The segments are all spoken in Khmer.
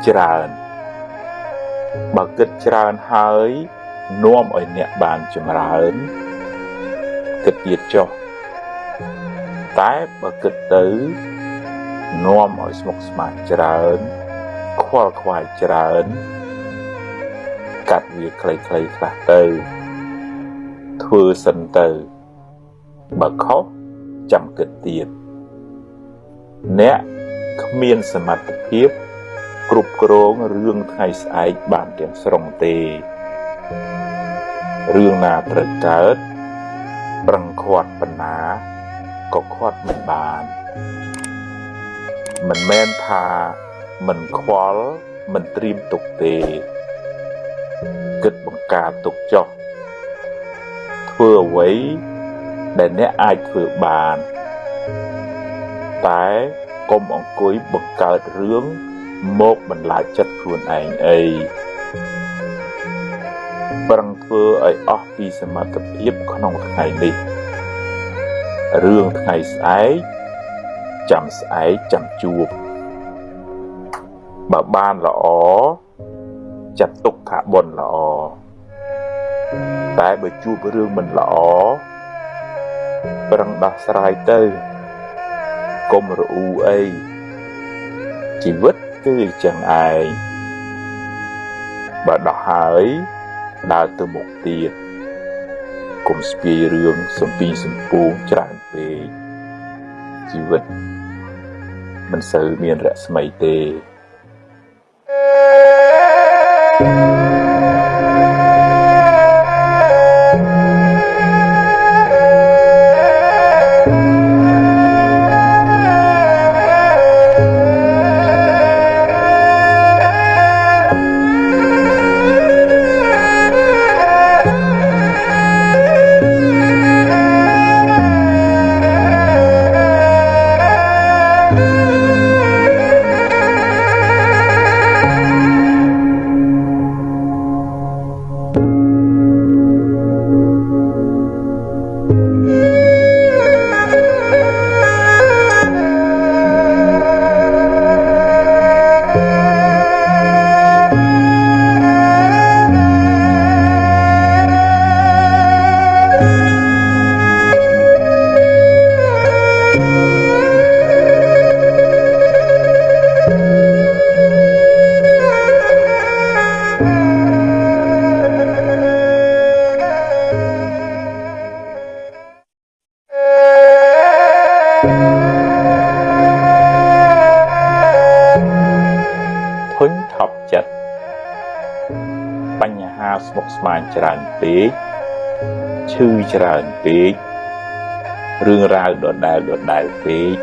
តច្រើនបើគិតច្រើនហើយនាំឲ្យអ្នកបានចម្រើនគិតទៀតចុះតែបើគិតទៅនាំឲ្យស្មុគស្មាញច្រើន ខ្វល់ខ្វាយច្រើន កាត់វាខ្លីៗខ្លះទៅ ធ្វើសិនទៅ បើខុសចាំគិតទៀតអ្នកគ្មានសមត្ថភាព គ្រប់គ្រងរឿងថ្ងៃស្អែកបានទាំងស្រុងទេរឿងណាត្រូវកើតប្រឹងខាត់បណ្ណាក៏ខាត់មិនបានមិនមែនថាមិនខ្វល់មិនត្រៀមទុកទេគិតបង្ការទុកចុះធ្វើអ្វីដែលអ្នកអាចធ្វើបាន តែកុំអង្គុយបង្កើតរឿង មកបន្លាចចិត្តខ្លួនឯងអីប្រឹងធ្វើឲ្យអស់ពីសមត្ថភាពក្នុងថ្ងៃនេះរឿងថ្ងៃស្អែកចាំស្អែកចាំជួបបើបានល្អចាត់ទុកថាបុណ្យល្អតែបើជួបរឿងមិនល្អប្រឹងដោះស្រាយទៅកុំរអ៊ូអីជីវិត គឺអញ្ចឹងឯងបើដោះហើយដើរទៅមុខទៀតកុំស្ពាយរឿងសំពីសំពូងច្រើនពេកជីវិតមិនសូវមានរស្មីទេ thank you ច្រើនពេករឿងរ៉ាវដដែលដដែលពេក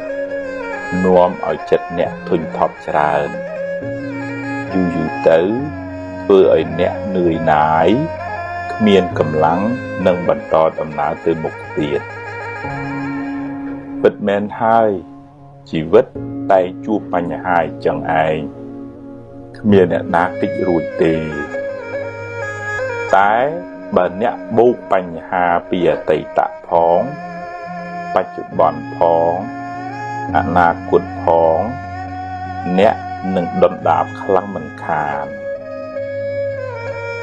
នាំឲ្យចិត្តអ្នកធុញថប់ច្រើនយូរយូរទៅធ្វើឲ្យអ្នកនឿយណាយគ្មានកម្លាំងនឹងបន្តដំណើរទៅមុខទៀតពិតមែនហើយជីវិតតែជួបបញ្ហាចឹងឯងគ្មានអ្នកណាតិចរួចទេតែ បើអ្នកបូកបញ្ហាពីអតីតផង បច្ចុប្បន្នផងអនាគតផង អ្នកនឹងដុនដាបខ្លាំងមិនខាន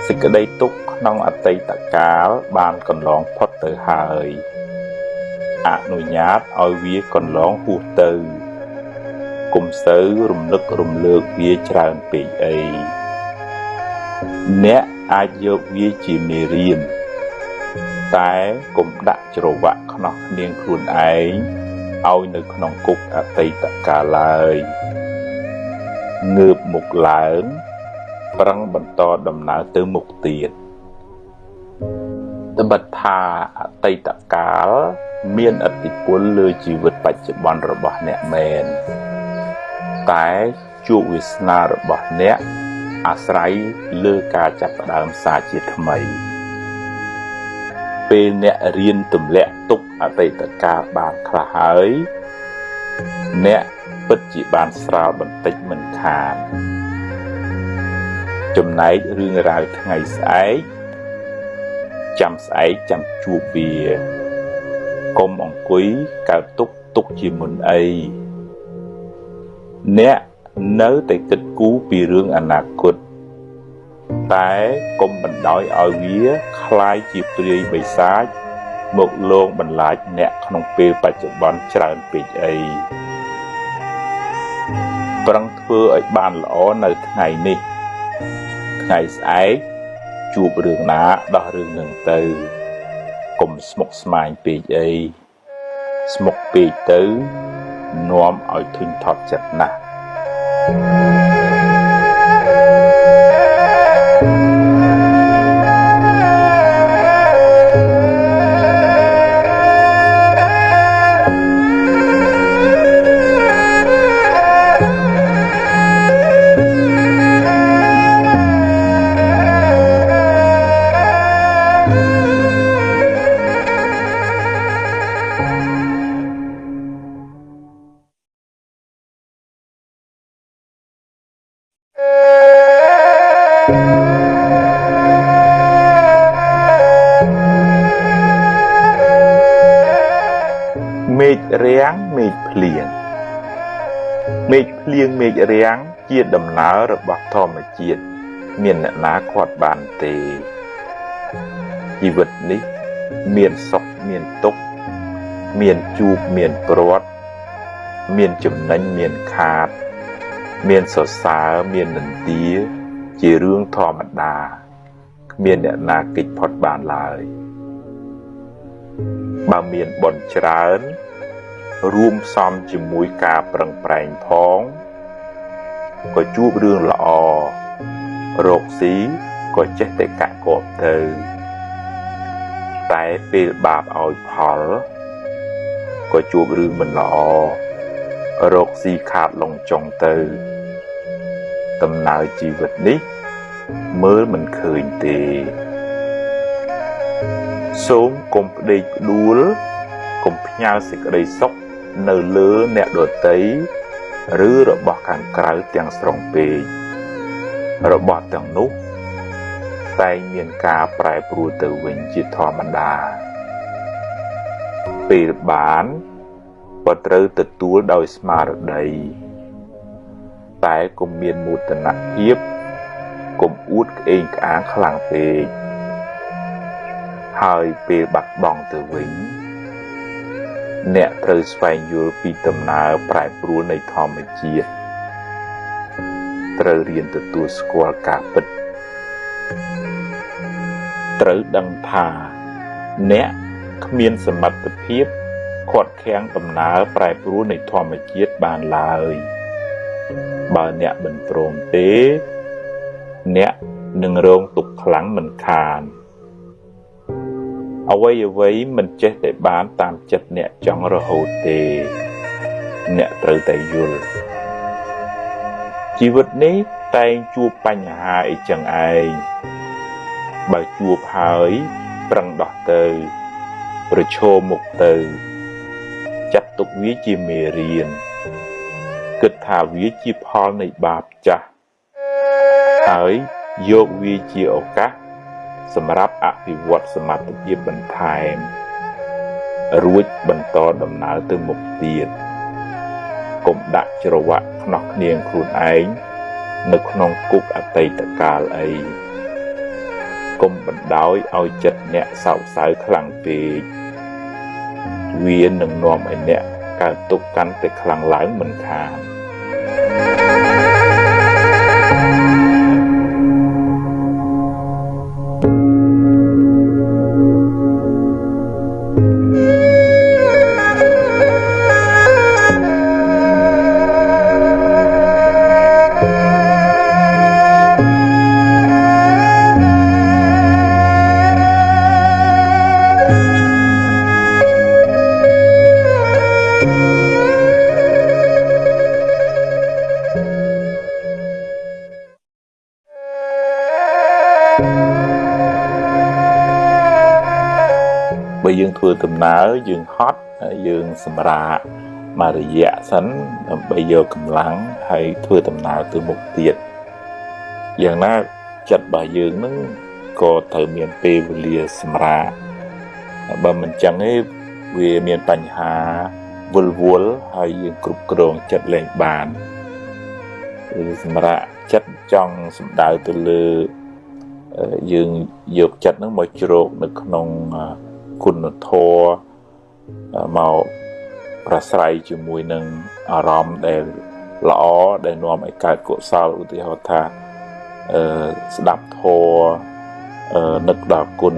សេចក្តីទុក្ខក្នុងអតីតកាលបានកន្លងផុតទៅហើយអនុញ្ញាតឲ្យវាកន្លងហួសទៅ គុំសូវរំលឹករំលើកវាច្រើនពេកអី អ្នកអាចយកវាជាមេរៀនតែកុំដាក់ច្រវាក់ខ្នោះនាងខ្លួនឯងឲ្យនៅក្នុងគុកអតីតកាលឡើយងើបមុខឡើងប្រឹងបន្តដំណើរទៅមុខទៀតត្បិតថាអតីតកាលមានឥទ្ធិពលលើជីវិតបច្ចុប្បន្នរបស់អ្នកមែនតែជោគវាសនារបស់អ្នក អាស្រ័យលើការចាប់ផ្ដើមសាជាថ្មី ពេលអ្នករៀនទម្លាក់ទុកអតីតកាលបានខ្លះហើយ អ្នកពិតជាបានស្រាលបន្តិចមិនខានចំណែករឿងរ៉ាវថ្ងៃស្អែកចាំស្អែកចាំជួបវាកុំអង្គុយកើតទុកទុកជាមុនអីអ្នក នៅតែគិតគូរពីរឿងអនាគតតែកុំបណ្ដោយឲ្យវាคล้ายជាព្រាយបិសាចមកលងបន្លាចអ្នកក្នុងពេលបច្ចុប្បន្នច្រើនពេកអីប្រឹងធ្វើឲ្យបានល្អនៅថ្ងៃនេះថ្ងៃស្អែកជួបរឿងណាដោះរឿងនឹងទៅកុំស្មុគស្មាញពេកអីស្មុគពេកទៅនាំឲ្យធុញថប់ចិត្តណាស់ រាំ ភ្លៀងមេឃរាំងជាដំណើររបស់ធម្មជាតិមានអ្នកណាខាត់បានទេជីវិតនេះ មានសុខមានទុក្ខមានជួបមានព្រាត់មានចំណេញមានខាត មានសរសើរមាននន្ទាជារឿងធម្មតាគ្មានអ្នកណាគេចផុតបានឡើយបើមានបុណ្យច្រើន រួមផ្សំជាមួយការប្រឹងប្រែងផង ក៏ជួបរឿងល្អរកស៊ីក៏ចេះតែកាក់កបទៅតែពេលបាបឲ្យផលក៏ជួបរឿងមិនល្អរកស៊ីខាតលងចុងទៅដំណើរជីវិតនេះ មើលមិនឃើញទេ សូមកុំផ្ដេកផ្ដួលកុំផ្ញើសេចក្តីសុខនៅលើអ្នកដតី ឬរបស់ខាងក្រៅទាំងស្រុងពេករបស់ទាំងនោះតែងមានការប្រែប្រួលទៅវិញជាធម្មតាពេលបានក៏ត្រូវទទួលដោយស្មារតី តែកុំមានមោទនភាពកុំអួតក្អេងក្អាងខ្លាំងពេកហើយពេលបាត់បង់ទៅវិញ អ្នកត្រូវស្វែងយល់ពីដំណើរប្រែប្រួលនៃធម្មជាតិត្រូវរៀនទទួលស្គាល់ការពិតត្រូវដឹងថាអ្នកគ្មានសមត្ថភាពខាត់ខាំងដំណើរប្រែប្រួលនៃធម្មជាតិបានឡើយបើអ្នកមិនព្រមទេ អ្នកនឹងរងទុក្ខខ្លាំងមិនខាន អ្វីអ្វីមិនចេះតែបានតាមចិត្តអ្នកចង់រហូតទេ អ្នកត្រូវតែយល់ជីវិតនេះតែងជួបបញ្ហាអីចឹងឯងបើជួបហើយប្រឹងដោះទៅ ប្រឈមមុខទៅ ចាត់ទុកវាជាមេរៀនគិតថាវាជាផលនៃបាបចាស់ហើយយកវាជាឱកាស សម្រាប់អភិវឌ្ឍសមត្ថភាពបន្ថែម រួចបន្តដំណើរទៅមុខទៀតកុំដាក់ច្រវាក់ខ្នោះគ្នាងខ្លួនឯងនៅក្នុងគុកអតីតកាលអីកុំបណ្ដោយឲ្យចិត្តអ្នកសោកសៅខ្លាំងពេកវានឹងនាំឲ្យអ្នកកើតទុកកាន់តែខ្លាំងឡើងមិនខានបើយើ ធ្វើដំណើរយើងហត់យើងសម្រាកមួយរយៈសិនដើម្បីយកកម្លាំងហើយធ្វើដំណើរទៅមុខទៀតយ៉ាងណាចិត្តរបស់យើងនឹងក៏ត្រូវមានពេលវេលាសម្រាកបើមិនចឹងទេវាមានបញ្ហាវល់វល់ហើយយើងគ្រប់គ្រងចិត្តលែងបានឬសម្រាប់ចិត្តចង់សំដៅទៅលើយើងយកចិត្តនឹងមកជ្រោកនៅក្នុង គុណធម៌មកប្រស្រ័យជាមួយនឹងអារម្មណ៍ដែលល្អដែលនាំឲ្យកើតកុសលឧទាហរណ៍ថាអឺស្ដាប់ធម៌អឺនឹកដល់គុណ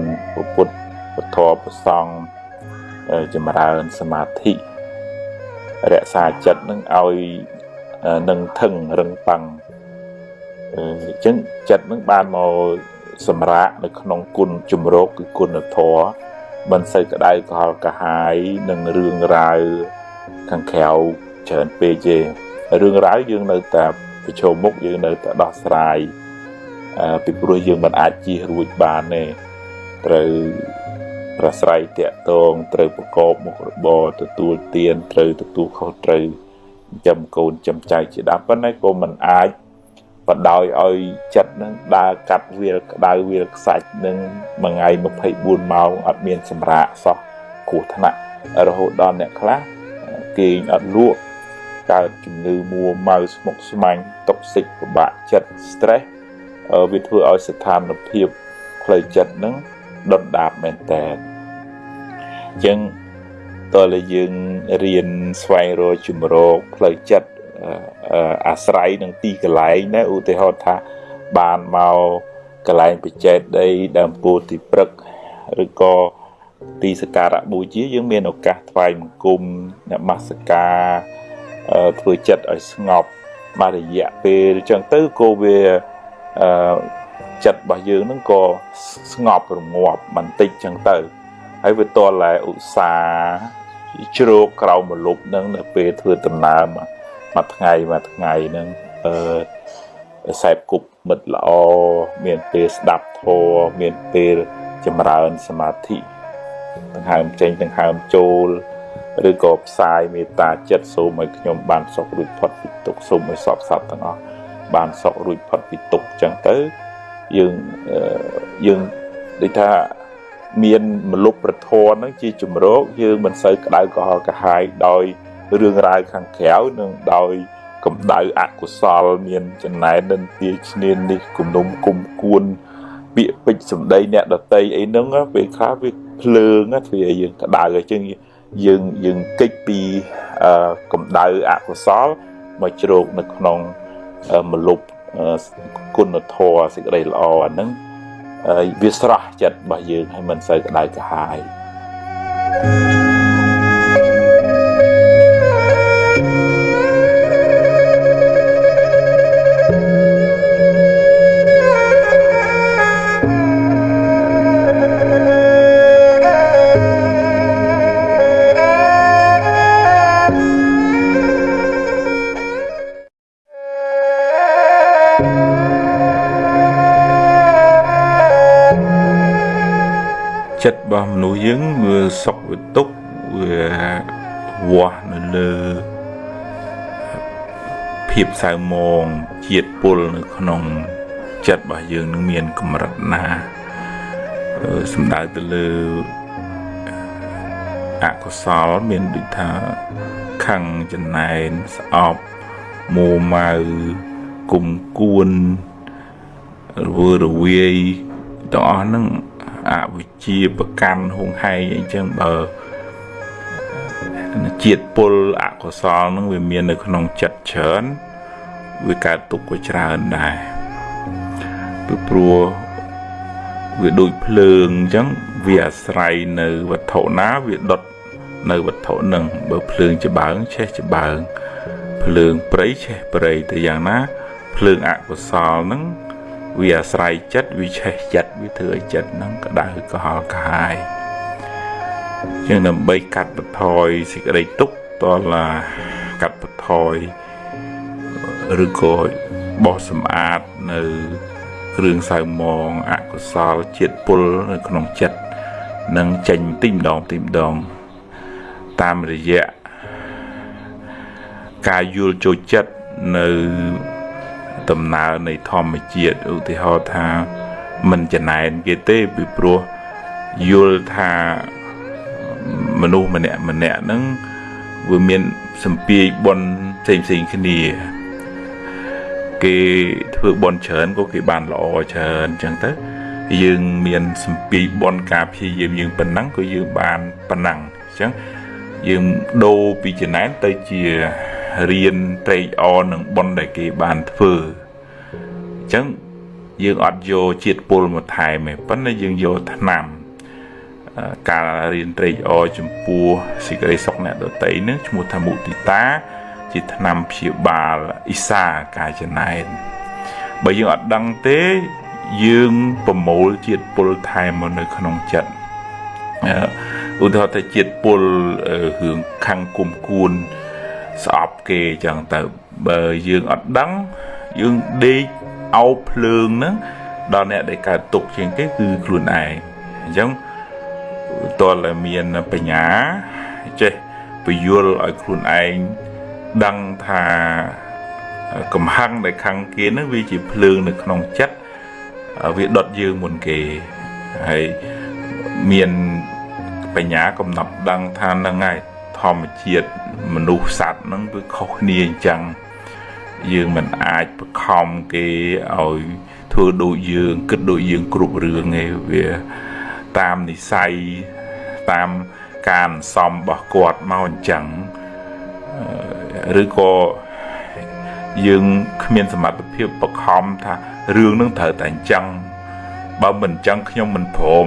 ពុទ្ធពធប្រសង់ចម្រើនសមាធិរក្សាចិត្តនឹងឲ្យនឹងថឹងរឹងប៉ឹងអញ្ចឹងចិត្តនឹងបានមកសម្រាកនៅក្នុងគុណជំរកគឺគុណធម៌ មិនសូវក្តៅកលកាហាយនឹងរឿងរ៉ាវខាងក្រៅច្រើនពេកទេរឿងរ៉ាវយើងនៅតែប្រឈមមុខយើងនៅតែដោះស្រាយអឺពីព្រោះយើងមិនអាចជៀសរួចបានទេត្រូវប្រស្រ័យតាក់ទងត្រូវប្រកបមុខរបរទទួលទានត្រូវទទួលខុសត្រូវចាំកូនចាំចៅជាដើមប៉ុន្តែក៏មិនអាច បដោយឲ្យចិត្តនឹងដើរកាត់វាលក្តៅវាលខ្សាច់នឹងមួយថ្ងៃ24ម៉ោងអត់មានសម្រាកសោះគ្រោះថ្នាក់រហូតដល់អ្នកខ្លះគេងអត់លក់កើតជំងឺមួម៉ៅស្មុគស្មាញ់តុកសិកពិបាកចិត្ត stress វាធ្វើឲ្យស្ថានភាពផ្លូវចិត្តនឹងដុតដាបមែនតើអញ្ចឹងតើយើងរៀនស្វែងរកជំរកផ្លូវចិត្ត អាស្រ័យនឹងទីកន្លែងណាឧទាហរណ៍ថាបានមកកន្លែងបច្ចេកដីដើមពោធិ៍ទីព្រឹកឬក៏ទីសក្ការៈបូជាយើងមានឱកាសថ្វាយបង្គំនមស្ការធ្វើចិត្តឲ្យស្ងប់មួយរយៈពេលអញ្ចឹងទៅក៏វាអឺចិត្តរបស់យើងនឹងក៏ស្ងប់រងាប់បន្តិចអញ្ចឹងទៅហើយវាតតែឧស្សាហ៍ជ្រោកក្រោមមលប់នឹងនៅពេលធ្វើដំណើរមួ យថ្ងៃមួយថ្ងៃនឹងអឺសែបគប់មិត្តល្អមានពេលស្ដាប់ធម៌មានពេលចម្រើនសមាធិដង្ហើមចេញដង្ហើមចូលឬក៏ផ្សាយមេត្តាចិត្តសូមឲ្យខ្ញុំបានសុខរួចផុតពីទុក្ខសូមឲ្យសពសត្វទាំងអស់បានសុខរួចផុតពីទុក្ខចឹងទៅយើងយើងដូចថាមានមលុបប្រធនហ្នឹងជាជំរកយើងមិនសូវក្តៅក្រហល់កាហាយដោយ រឿងរ៉ាវខាងក្រៅនិងដោយកម្ដៅអកុសលមានចំណែននិន្ទាឈ្នាននេះគំនុំគុំគួនពាក្យពេចសម្ដីអ្នកដតីអីហ្នឹងពេលខ្លះវាភ្លើងធ្វើឲ្យយើងក្តៅអញ្ចឹងយើងយើងកិច្ចពីកម្ដៅអកុសលមកជ្រោកនៅក្នុងមលុបគុណធម៌សេចក្តីល្អអាហ្នឹងវាស្រស់ចិត្តរបស់យើងឲ្យមិនសូវក្តៅក្រហាយ thank you របស់មនុស្សយើងវាសុខវាទុក្ខវាវាស់នៅលើភាពសៅមងជាតិពុលនៅក្នុងចិត្តរបស់យើងនឹងមានកម្រិតណាសំដៅទៅលើអកុសលមានដូចថាខឹងចំណែនស្អប់មួម៉ៅគុំគួនរវើរវាយទាំងអស់ហ្នឹងអវិ ជ្ជាប្រកាន់ហួងហែងអីចឹងបើជាតិពុលអកុសលនឹងវាមាននៅក្នុងចិត្តច្រើនវាកើតទុកក៏ច្រើនដែរពីព្រោះវាដូចភ្លើងអញ្ចឹងវាអាស្រ័យនៅវត្ថុណាវាដុតនៅវត្ថុនឹងបើភ្លើងច្បាងឆេះច្បាងភ្លើងព្រៃឆេះព្រៃទៅយ៉ាងណាភ្លើងអកុសលនឹង វាអាស្រ័យចិត្តវាឆេះចិត្តវាធ្វើឲ្យចិត្តហ្នឹងក្តៅក្រហល់កាហាយជាងដើម្បីកាត់បន្ថយសេចក្តីទុក្ខតឡាកាត់បន្ថយឬក៏បោះសម្អាតនៅគ្រឿងសៅមងអកុសលជាតិពុលនៅក្នុងចិត្តនឹងចេញទីម្ដងទីម្ដងតាមរយៈការយល់ចូលចិត្តនៅ ដំណើរនៃធម្មជាតិឧទាហរណ៍ថា មិនចំណែនគេទេពីព្រោះយល់ថាមនុស្សម្នាក់ម្នាក់ហ្នឹងវាមានសម្ពាយបុណ្យផ្សេងផ្សេងគ្នា គេធ្វើបន់ច្រើនក៏គេបានល្អច្រើនអញ្ចឹងទៅយើងមានសម្ពីបនការព្យាយាមយើងប៉ុណ្ណឹងក៏យើងបានប៉ុណ្ណឹងអញ្ចឹងយើងដូរពីចំណែនទៅជា រៀនត្រេកអរនឹងបនដែលគេបានធ្វើអញ្ចឹងយើងអត់យកជាតិពុលមកថែមទេប៉ុន្តែយើងយកថ្នាំការរៀនត្រេកអរចំពោះសេចក្តីសុខអ្នកដតីនឹងឈ្មោះថាមុទិតា ជាថ្នាំព្យាបាលអ៊ីសាកាយចំណែនបើយើងអត់ដឹងទេយើងប្រមូលជាតិពុលថែមមកនៅក្នុងចិត្តឧទាហរណ៍ថាជាតិពុលរឿងខាងគុំគួន ស្អប់គេចឹងទៅបើយើងអត់ដឹងយើងដេកអោបភ្លើងហ្នឹងដល់អ្នកដែលកើតទុកជាងគេគឺខ្លួនឯងអញ្ចឹងតើមានបញ្ញាចេះពយល់ឲ្យខ្លួនឯងដឹងថាកំហឹងដែលខាងគេហ្នឹងវាជាភ្លើងនៅក្នុងចិត្តវាដុតយើងមុនគេហើយមានបញ្ញាកំណត់ដឹងថានឹងហើយធម្មជាតិ មនុស្សសត្វហ្នឹងវាខុសគ្នាអញ្ចឹងយើងមិនអាចបខំគេឲ្យធ្វើដូចយើងគិតដូចយើងគ្រប់រឿងទេវាតាមនិស័យតាមការសំរបស់គាត់មកអញ្ចឹងឬក៏យើងគ្មានសមត្ថភាពបខំថារឿងនឹងត្រូវតែអញ្ចឹងបើមិនអញ្ចឹងខ្ញុំមិនព្រម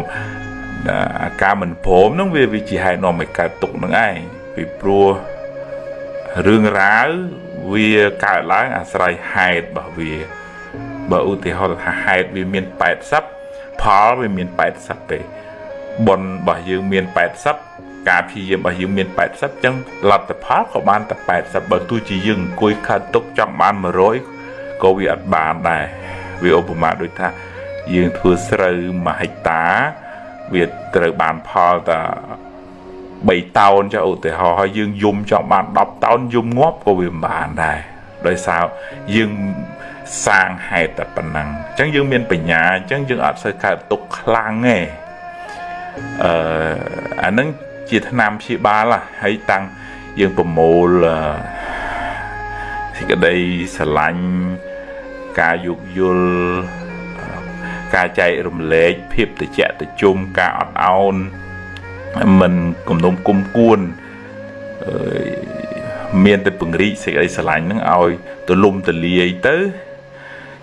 អាការមិនព្រមនឹងវាវាជាហេតុនាំឲ្យកើតទុកនឹងឯងពីព្រោះ រឿងរ៉ាវវាកើតឡើងអាស្រ័យហេតុរបស់វាបើឧទាហរណ៍ថាហេតុវាមាន80ផលវាមាន80ទេបុណ្យរបស់យើងមាន80ការព្យាយាមរបស់យើងមាន80អញ្ចឹងលទ្ធផលក៏បានតែ80បើទោះជាយើងអង្គុយខាត់ទុកចង់បាន100ក៏វាអត់បានដែរវាឧបមាដូចថាយើងធ្វើស្រូវ1ហិកតា វាត្រូវបានផលតែ 3តោនចុះឧទាហរណ៍ហើយយើងយំចង់បាន10តោនយំងាប់ក៏វាមិនបានដែរដោយសារយើងសាងហេតុតែប៉ុណ្ណឹងអញ្ចឹងយើងមានបញ្ញាអញ្ចឹងយើងអត់សូវកើតទុកខ្លាំងទេអឺអានឹងជាថ្នាំព្យាបាលហើយតាំងយើងប្រមូលសេចក្តីស្រឡាញ់ការយោគយល់ការចែករំលែកភាពត្រជាក់ត្រជុំការអត់ឱន មិនគំនុំគុំគួនមានតែពង្រីកសេចក្តីស្រឡាញ់ហ្នឹងឲ្យទលំទលាយទៅ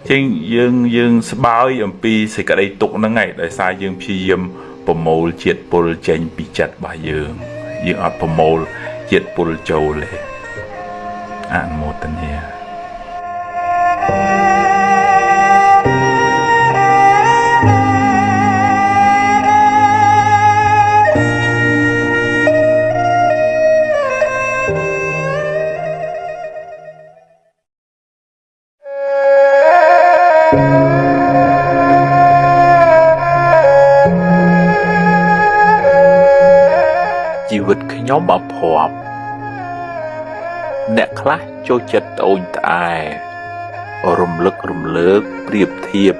ជាងយើងយើងស្បើយអំពីសេចក្តីទុកហ្នឹងឯងដោយសារយើងព្យាយាមប្រមូលជាតិពុលចេញពីចិត្តរបស់យើងយើងអត់ប្រមូលជាតិពុលចូលទេអនុមោទនា ខ្ញុំអភ័ព្វអ្នកខ្លះចូលចិត្តត្អូញត្អែរំលឹករំលើកប្រៀបធៀប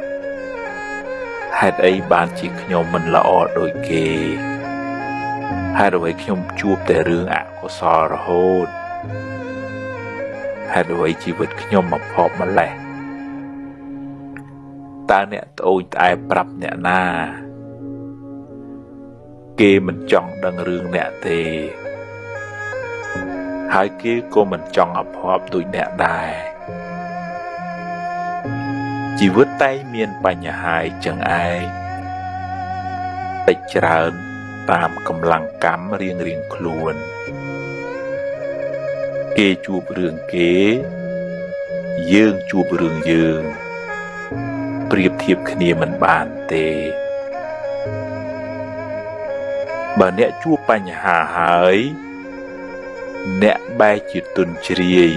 ហេតុអីបានជាខ្ញុំមិនល្អដូចគេហេតុអ្វីខ្ញុំជួបតែរឿងអកុសលរហូតហេតុអ្វីជីវិតខ្ញុំមកភ័ព្វម្លេះតើអ្នកត្អូញត្អែប្រាប់អ្នកណា គេមិនចង់ដឹងរឿងអ្នកទេ ហើយគេក៏មិនចង់អភ័ព្វដូចអ្នកដែរជីវិតតែមានបញ្ហាអញ្ចឹងឯងតិចច្រើនតាមកម្លាំងកម្មរៀងរៀងខ្លួន គេជួបរឿងគេ យើងជួបរឿងយើង ប្រៀបធៀបគ្នាមិនបានទេ បើអ្នកជួបបញ្ហាហើយ អ្នកបែរជាទុនជ្រាយ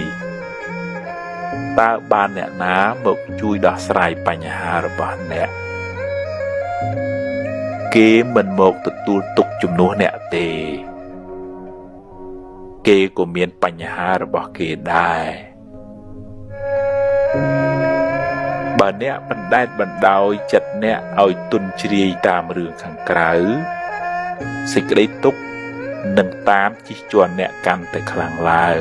តើបានអ្នកណាមកជួយដោះស្រាយបញ្ហារបស់អ្នកគេមិនមកទទួលទុកជំនួសអ្នកទេ គេក៏មានបញ្ហារបស់គេដែរបើអ្នកបណ្ដែតបណ្ដោយចិត្តអ្នកឲ្យទុនជ្រាយតាមរឿងខាងក្រៅ សេចក្តីទុក្ខនឹងតាមជិះជាន់អ្នកកាន់តែខ្លាំងឡើង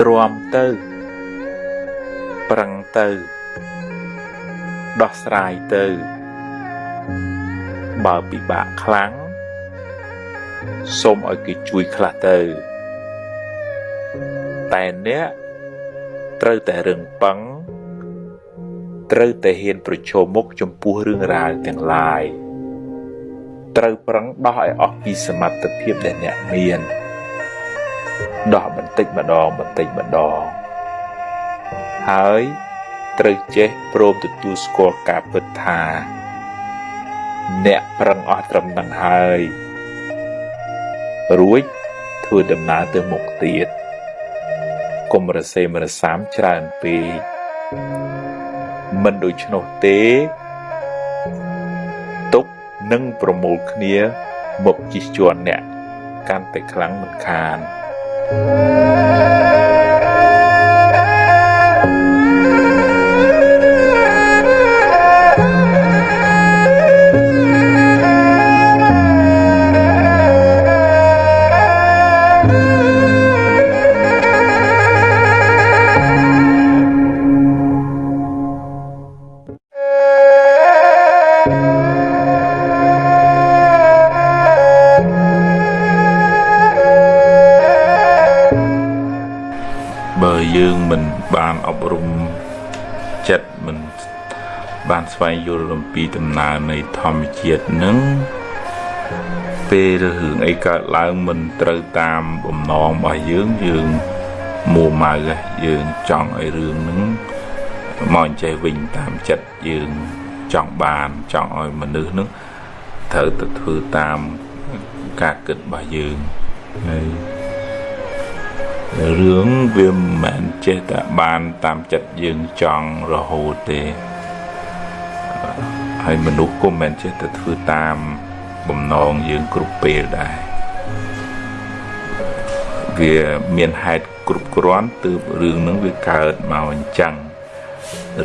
ទ្រាំទៅ ប្រឹងទៅ ដោះស្រាយទៅ បើពិបាកខ្លាំងសូមឲ្យគេជួយខ្លះទៅ តែអ្នកត្រូវតែរឹងប៉ឹងត្រូវតែហ៊ានប្រឈមមុខចំពោះរឿងរ៉ាវទាំងឡាយ ត្រូវប្រឹងដោះឲ្យអស់ពីសមត្ថភាពដែលអ្នកមានដោះបន្តិចម្ដងបន្តិចម្ដងហើយត្រូវចេះព្រមទទួលស្គាល់ការពិតថា អ្នកប្រឹងអស់ត្រឹមនឹងហើយរួចធ្វើដំណើរទៅមុខទៀតកុំរសេមរសាមច្រើនពេកមិនដូច្នោះទេទុក នឹងប្រមូលគ្នាមកជិះជាន់អ្នកកាន់តែខ្លាំងមិនខាន thank you ស្វែងយល់អំពីដំណើរនៃធម្មជាតិនឹងពេលរឿងអីកើតឡើងមិនត្រូវតាមបំណងរបស់យើងយើងមួម៉ៅយើងចង់ឲ្យរឿងហ្នឹងមកអញ្ចេះវិញតាមចិត្តយើងចង់បានចង់ឲ្យមនុស្សហ្នឹងត្រូវទៅធ្វើតាមការគិតរបស់យើងហើយរឿងវាមិនមែនចេះតែបានតាមចិត្តយើងចង់រហូតទេ ហើយមនុស្សក៏មិនចេះតែធ្វើតាមបំណងយើងគ្រប់ពេលដែរវាមានហេតុគ្រប់គ្រាន់ទើបរឿងហ្នឹងវាកើតមកអញ្ចឹង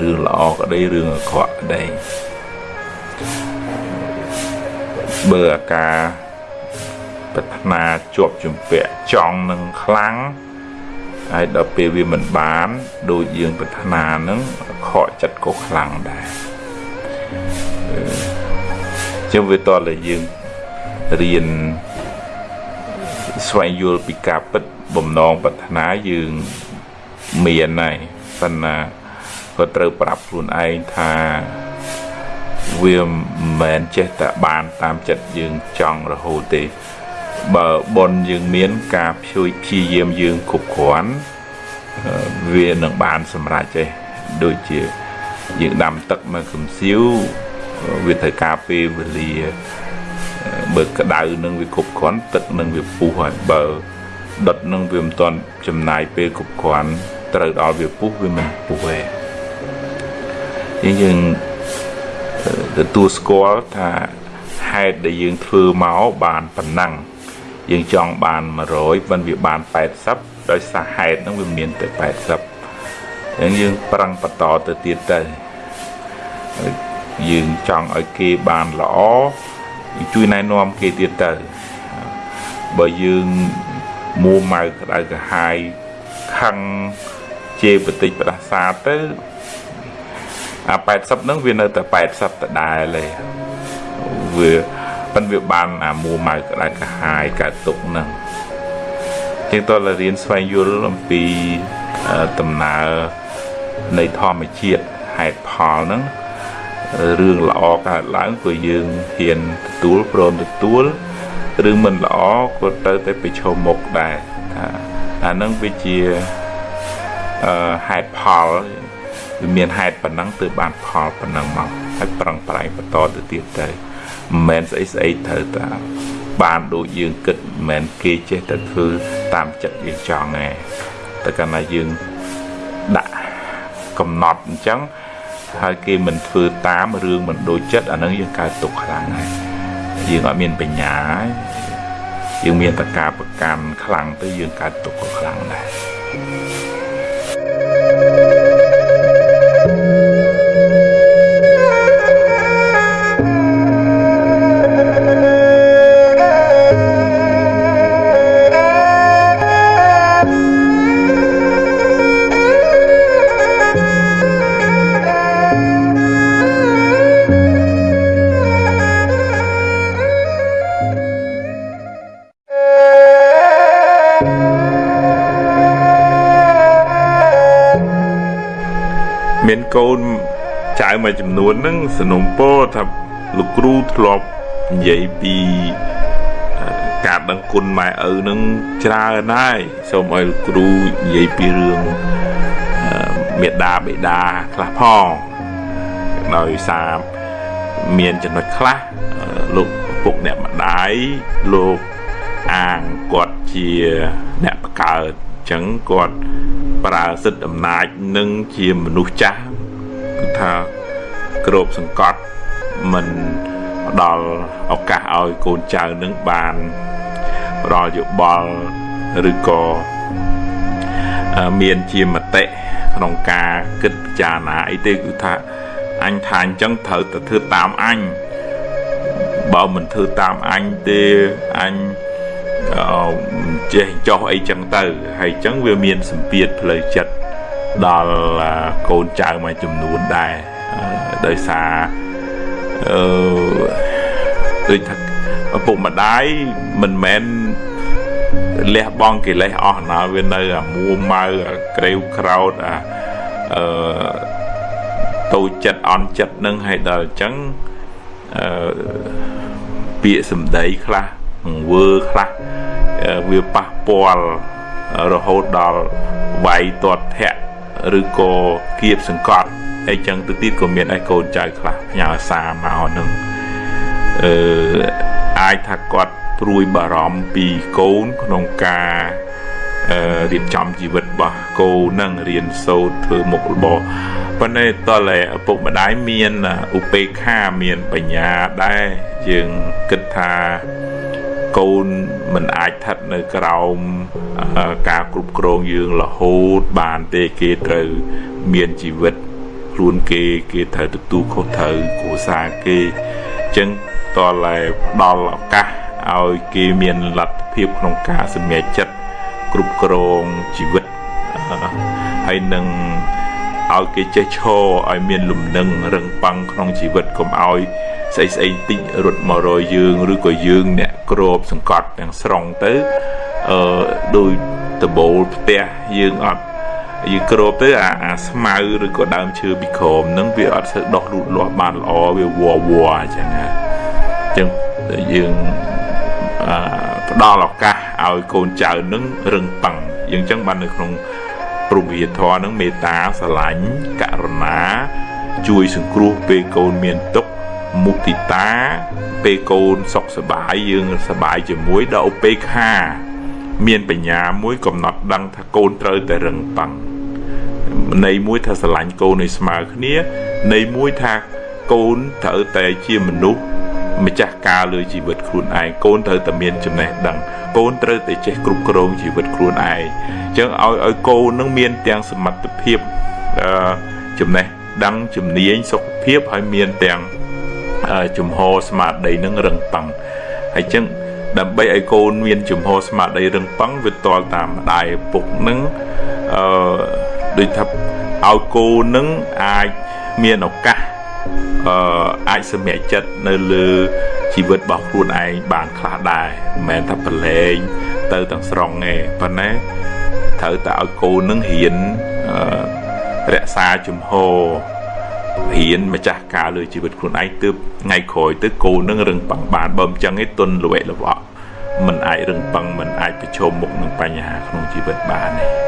រឿងល្អក្តីរឿងអាក្រក់ក្តីបើអាការប្រាថ្នាជាប់ជំពាក់ចង់នឹងខ្លាំងហើយដល់ពេលវាមិនបានដូចយើងប្រាថ្នានឹងខកចិត្តក៏ខ្លាំងដែរ ចឹងវាតតែយើងរៀនស្វែងយល់ពីការពិតបំណងប្រាថ្នាយើងមានហើយប៉ុន្តែក៏ត្រូវប្រាប់ខ្លួនឯងថាវាមិនមែនចេះតែបានតាមចិត្តយើងចង់រហូតទេបើប៉ុនយើងមានការព្យួយព្យាយាមយើងគ្រប់គ្រាន់វានឹងបានសម្រេចទេដូចជាយើងដាំទឹកនៅកំសៀវ វាត្រូវការពេលវេលាបើក្តៅនឹងវាគ្រប់គ្រាន់ទឹកនឹងវាពុះហើយបើដុតនឹងវាមិនទាន់ចំណាយពេលគ្រប់គ្រាន់ត្រូវដល់វាពុះវាមិនពុះទេយើងទទួលស្គាល់ថាហេតុដែលយើងធ្វើមកបានប៉ុណ្ណឹងយើងចង់បាន100មិនវាបាន80ដោយសារហេតុហ្នឹងវាមានតែ80អញ្ចឹងយើងប្រឹងបន្តទៅទៀតទៅ យើងចង់ឲ្យគេបានល្អជួយណែនាំគេទៀតទៅបើយើងមួម៉ៅក្តៅក្រហាយខឹងជេរបតិចផ្ដាសាទៅអា80ហ្នឹងវានៅតែ80ដដែលទេវាប៉ិនវាបានអាមួម៉ៅក្តៅក្រហាយកើតទុកហ្នឹងជាងតលរៀនស្វែងយល់អំពីដំណើរនៃធម្មជាតិហេតុផលហ្នឹង រឿងល្អកើតឡើងក៏យើងហ៊ានទទួលព្រមទទួលរឿងមិនល្អក៏ទៅតែប្រឈមមុខដែរថាអានឹងវាជាអឺហេតុផលវាមានហេតុប៉ុណ្ណឹងទើបបានផលប៉ុណ្ណឹងមកហើយប្រឹងប្រែងបន្តទៅទៀតទៅមិនមែនស្អីស្អីត្រូវតាបានដូចយើងគិតមិនមែនគេចេះតែធ្វើតាមចិត្តយើងចង់ទេតែកាលណាយើងដាក់កំណត់អញ្ចឹង ហើយគេមិនធ្វើតាមរឿងមិនដូចចិត្តអានឹងយើងកើតទុកខ្លាំងហើយយើងអត់មានបញ្ញាយើងមានតកាប្រកាន់ខ្លាំងទៅយើងកើតទុកក៏ខ្លាំងដែរ កូនចៅមួយចំនួនហ្នឹងสนុំពោថាលោកគ្រូធ្លាប់និយាយពីការដឹងគុណម៉ែឪនឹងច្រើនហើយសូមឲ្យលោកគ្រូនិយាយពីរឿងមេដាបេដាខ្លះផងដោយសារមានចំណុចខ្លះលោកពុកអ្នកម្ដាយលោកអាងគាត់ជាអ្នកបកើតអញ្ចឹងគាត់ប្រើសិទ្ធិអំណាចនឹងជាមនុស្សចាស់គឺ ថាក្របសង្កត់មិនផ្ដល់ឱកាសឲ្យកូនចៅនឹងបានផ្ដល់យោបល់ឬក៏មានជាមតិក្នុងការគិតពិចារណាអីទេគឺថាអញថាអញ្ចឹងត្រូវតែធ្វើតាមអញបើមិនធ្វើតាមអញទេអញចេះចោះអីចឹងទៅហើយចឹងវាមានសម្ពាធផ្លូវចិត្ត ដល់កូនចៅមួយចំនួនដែរដោយសារអឺដូចថាឪពុកម្ដាយមិនមែនលះបង់កិលេសអស់ណាវានៅអាមួម៉ៅអាក្រេវក្រោតអាអឺតូចចិត្តអន់ចិត្តនឹងឲ្យដល់អញ្ចឹងអឺពាក្យសម្ដីខ្លះង្វើខ្លះវាប៉ះពាល់រហូតដល់វាយទាត់ធាក់ ឬក៏គៀបសង្កត់អីចឹងទៅទៀតក៏មានឯកូនចៅខ្លះផ្ញើសារមកនឹងអឺអាចថាគាត់ព្រួយបារម្ភពីកូនក្នុងការអឺរៀបចំជីវិតរបស់កូននឹងរៀនសូត្រធ្វើមុខរបរប៉ុន្តែតើឪពុកម្ដាយមានឧបេក្ខាមានបញ្ញាដែរយើងគិតថា កូនមិនអាចស្ថិតនៅក្រោមការគ្រប់គ្រងយើងរហូតបានទេគេត្រូវមានជីវិតខ្លួនគេគេត្រូវទទួលខុសត្រូវគ្រួសារគេអញ្ចឹងតើឡែផ្ដល់ឱកាសឲ្យគេមានលទ្ធភាពក្នុងការសម្រេចចិត្តគ្រប់គ្រងជីវិតហើយនឹងឲ្យគេចេះឈរឲ្យមានលំនឹងរឹងប៉ឹងក្នុងជីវិតកុំឲ្យ ស្អីស្អីតិចរត់មករយយើងឬក៏យើងអ្នកក្របសង្កត់ទាំងស្រុងទៅអឺដោយដបូលផ្ទះយើងអត់យើងក្របទៅអាអាស្មៅឬក៏ដើមឈើពីក្រោមហ្នឹងវាអត់ស្ូវដោះលូតលាស់បានល្អវាវល់វល់អញ្ចឹងណាអញ្ចឹងយើងអឺផ្ដល់ឱកាសឲ្យកូនចៅនឹងរឹងប៉ឹងយើងអញ្ចឹងបាននៅក្នុងព្រមវិធរនឹងមេត្តាស្រឡាញ់ករុណា ជួយសង្គ្រោះពេលកូនមានទុក្ខ មុទិតាពេលកូនសុខសប្បាយយើងសប្បាយជាមួយដល់ឧបេក្ខា មានបញ្ញាមួយកំណត់ដឹងថាកូនត្រូវតែរឹងប៉ឹងន័យមួយថាស្រឡាញ់កូនឲ្យស្មើគ្នាន័យមួយថាកូនត្រូវតែជាមនុស្សម្ចាស់ការលើជីវិតខ្លួនឯងកូនត្រូវតែមានចំណេះដឹងកូនត្រូវតែចេះគ្រប់គ្រងជីវិតខ្លួនឯងអញ្ចឹងឲ្យឲ្យកូននឹងមានទាំងសមត្ថភាពអឺចំណេះដឹងជំនាញសុខភាពហើយមានទាំង ជំហរស្មារតីនឹងរឹងប៉ឹងហើយចឹងដើម្បីឲ្យកូនមានជំហរស្មារតីរឹងប៉ឹងវាតលតាមម្ដាយឪពុកនឹងអឺដូចថាឲ្យកូននឹងអាចមានឱកាសអឺអាចសម្រេចចិត្តនៅលើជីវិតរបស់ខ្លួនឯងបានខ្លះដែរមិនមែនថាប្រឡែងទៅទាំងស្រុងទេប៉ុន្តែត្រូវតែឲ្យកូននឹងហ៊ានអឺរក្សាជំហរ ហ៊ានម្ចាស់ការលើជីវិតខ្លួនឯងទើបថ្ងៃក្រោយទៅគោនឹងរឹងប៉ឹងបានបើមិនចឹងឯងទុនល្វេល្វក់មិនអាចរឹងប៉ឹងមិនអាចប្រឈមមុខនឹងបញ្ហាក្នុងជីវិតបានទេ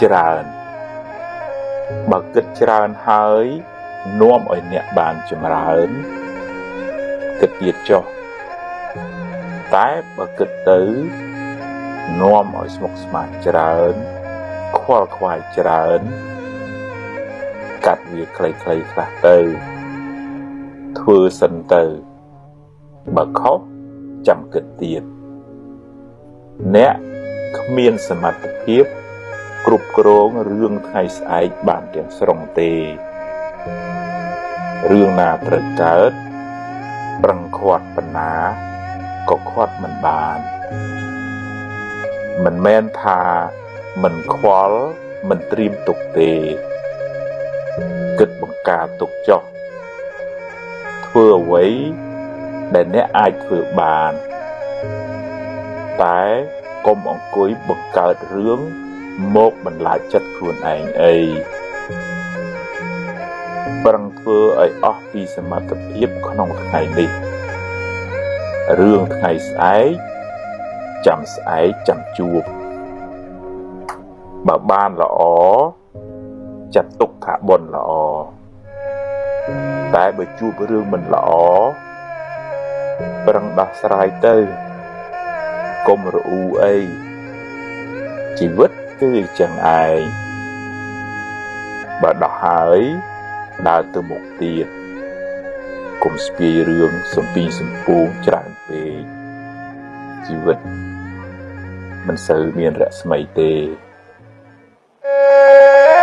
ច្រើន បើគិតច្រើនហើយនាំឲ្យអ្នកបានចម្រើនគិតទៀតចុះតែបើគិតទៅនាំឲ្យស្មុគស្មាញច្រើនខ្វល់ខ្វាយច្រើន កាត់វាខ្លីៗខ្លះទៅ ធ្វើសិនទៅ បើខុសចាំគិតទៀតអ្នកគ្មានសមត្ថភាព គ្រប់គ្រងរឿងថ្ងៃស្អែកបានទាំងស្រុងទេរឿងណាត្រូវកើតប្រឹងខាត់បណ្ណាក៏ខាត់មិនបាន មិនមែនថាមិនខ្វល់មិនត្រៀមទុកទេគិតបង្ការទុកចុះធ្វើអ្វីដែលអ្នកអាចធ្វើបាន តែកុំអង្គុយបង្កើតរឿង មកបន្លាចចិត្តខ្លួនឯងអីប្រឹងធ្វើឲ្យអស់ពីសមត្ថភាពក្នុងថ្ងៃនេះរឿងថ្ងៃស្អែកចាំស្អែកចាំជួបបើបានល្អចាត់ទុកថាបុណ្យល្អតែបើជួបរឿងមិនល្អប្រឹងដោះស្រាយទៅកុំរអ៊ូអីជីវិត គឺអញ្ចឹងឯងបើដោះហើយដើរទៅមុខទៀតកុំស្ពាយរឿងសំពីសំពងច្រើនពេកជីវិតមិនសូវមានរស្មីទេ thank you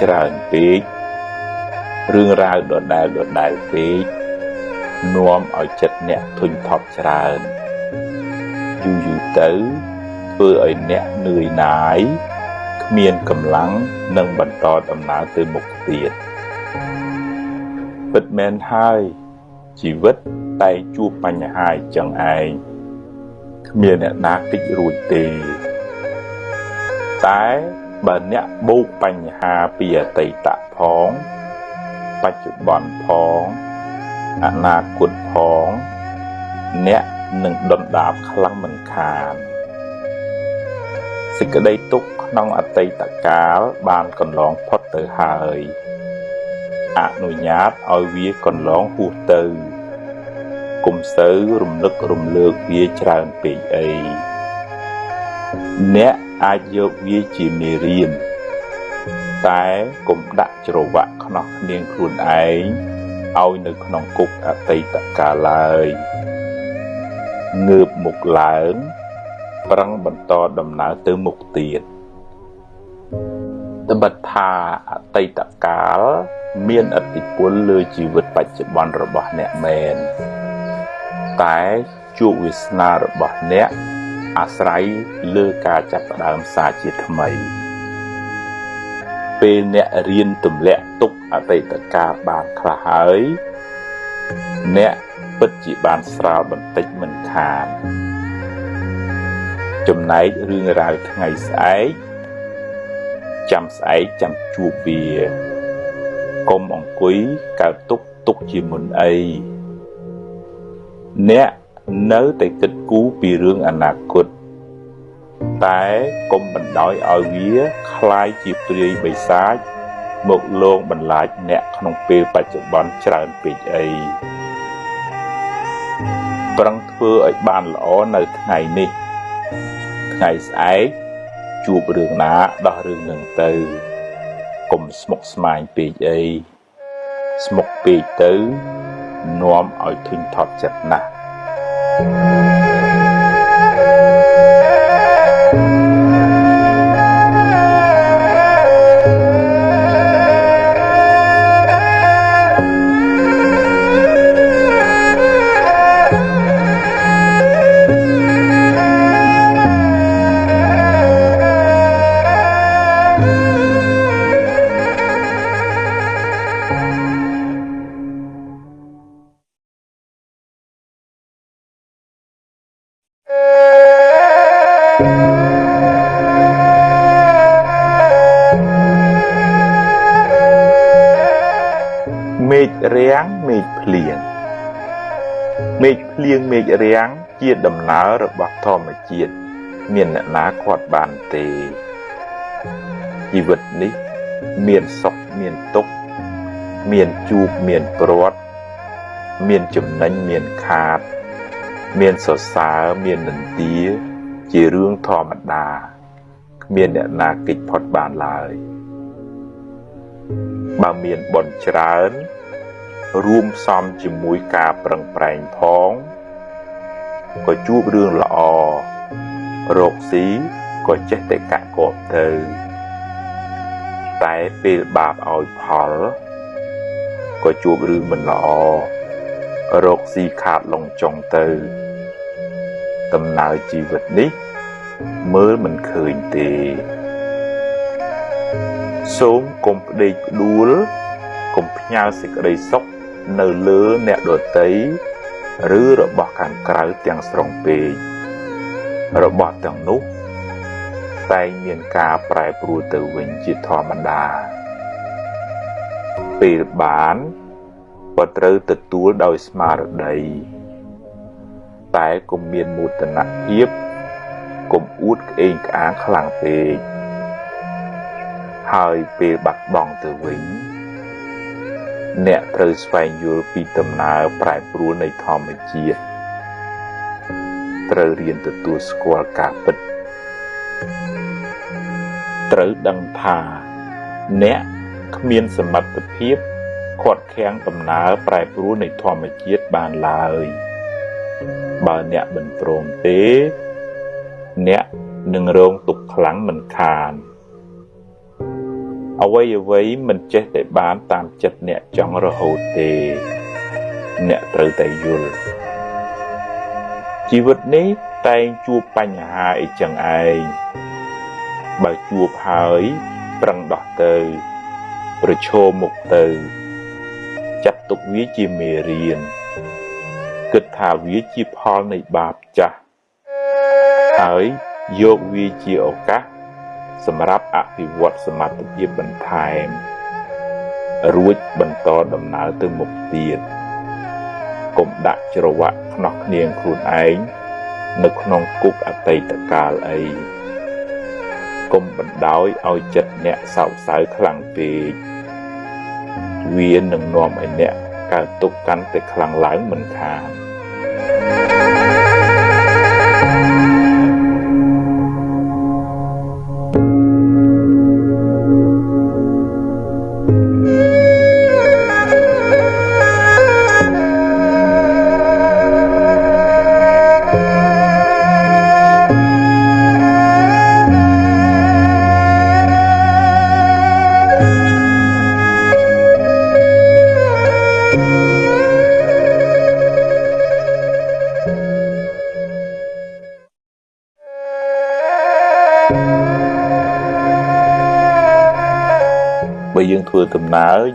ច្រើនពេករឿងរ៉ាវដដែលដដែលពេកនាំឲ្យចិត្តអ្នកធុញថប់ច្រើនយូរយូរទៅធ្វើឲ្យអ្នកនឿយណាយគ្មានកម្លាំងនឹងបន្តដំណើរទៅមុខទៀតពិតមែនហើយជីវិតតែជួបបញ្ហាចឹងឯងគ្មានអ្នកណាគេចរួចទេតែ បើអ្នកបូកបញ្ហាពីអតីតផង បច្ចុប្បន្នផងអនាគតផង អ្នកនឹងដុនដាបខ្លាំងមិនខានសេចក្តីទុក្ខក្នុងអតីតកាលបានកន្លងផុតទៅហើយអនុញ្ញាតឲ្យវាកន្លងហួសទៅគុំសូវរំលឹករំលើកវាច្រើនពេកអីអ្នក អាចយកវាជាមេរៀនតែកុំដាក់ច្រវាក់ខ្នោះគ្នាងខ្លួនឯងឲ្យនៅក្នុងគុកអតីតកាលឡើយងើបមុខឡើងប្រឹងបន្តដំណើរទៅមុខទៀតត្បិតថាអតីតកាលមានឥទ្ធិពលលើជីវិតបច្ចុប្បន្នរបស់អ្នកមែនតែជោគវាសនារបស់អ្នក អាស្រ័យលើការចាប់ផ្ដើមសារជាថ្មី ពេលអ្នករៀនទម្លាក់ទុកអតីតកាលបានខ្លះហើយ អ្នកពិតជាបានស្រាលបន្តិចមិនខានចំណែករឿងរ៉ាវថ្ងៃស្អែកចាំស្អែកចាំជួបវាកុំអង្គុយកើតទុកទុកជាមុនអីអ្នក នៅតែគិតគូរពីរឿងអនាគតតែកុំបណ្ដោយឲ្យវាคล้ายជាព្រាយបិសាច មកលងបន្លាចអ្នកក្នុងពេលបច្ចុប្បន្នច្រើនពេកអីប្រឹងធ្វើឲ្យបានល្អនៅថ្ងៃនេះថ្ងៃស្អែកជួបរឿងណាដោះរឿងនឹងទៅកុំស្មុគស្មាញពេកអីស្មុគពេកទៅនាំឲ្យធុញថប់ចិត្តណាស់ ជាដំណើររបស់ធម្មជាតិមានអ្នកណាគាត់បានទេជីវិតនេះមានសុខមានទុក្ខមានជួបមានព្រាត់មានចំណេញមានខាត មានសរសើរមាននន្ទាជារឿងធម្មតាគ្មានអ្នកណាគេចផុតបានឡើយបើមានបនច្រើន រួមផ្សំជាមួយការប្រឹងប្រែងផង ក៏ជួបរឿងល្អរកស៊ីក៏ចេះតែកាក់កបទៅតែពេលបាបឲ្យផលក៏ជួបរឿងមិនល្អរកស៊ីខាតលងចុងទៅដំណើរជីវិតនេះ មើលមិនឃើញទេ សូមកុំផ្ដេកផ្ដួលកុំផ្ញើសេចក្តីសុខនៅលើអ្នកដតី ឬរបស់ខាងក្រៅទាំងស្រុងពេករបស់ទាំងនោះតែងមានការប្រែប្រួលទៅវិញជាធម្មតាពេលបានក៏ត្រូវទទួលដោយស្មារតី តែកុំមានមោទនភាពកុំអួតក្អេងក្អាងខ្លាំងពេកហើយពេលបាត់បង់ទៅវិញ អ្នកត្រូវស្វែងយល់ពីដំណើរប្រែប្រួលនៃធម្មជាតិត្រូវរៀនទទួលស្គាល់ការពិតត្រូវដឹងថាអ្នកគ្មានសមត្ថភាពខាត់ខាំងដំណើរប្រែប្រួលនៃធម្មជាតិបានឡើយបើអ្នកមិនព្រមទេ អ្នកនឹងរងទុក្ខខ្លាំងមិនខាន អ្វីអ្វីមិនចេះតែបានតាមចិត្តអ្នកចង់រហូតទេ អ្នកត្រូវតែយល់ជីវិតនេះតែងជួបបញ្ហាអីចឹងឯងបើជួបហើយប្រឹងដោះទៅ ប្រឈមមុខទៅ ចាត់ទុកវាជាមេរៀនគិតថាវាជាផលនៃបាបចាស់ហើយយកវាជាឱកាស សម្រាប់អភិវឌ្ឍសមត្ថភាពបន្ថែម រួចបន្តដំណើរទៅមុខទៀតកុំដាក់ច្រវាក់ខ្នោះគ្នាងខ្លួនឯងនៅក្នុងគុកអតីតកាលអីកុំបណ្ដោយឲ្យចិត្តអ្នកសោកសៅខ្លាំងពេកវានឹងនាំឲ្យអ្នកកើតទុកកាន់តែខ្លាំងឡើងមិនខានធ្វើ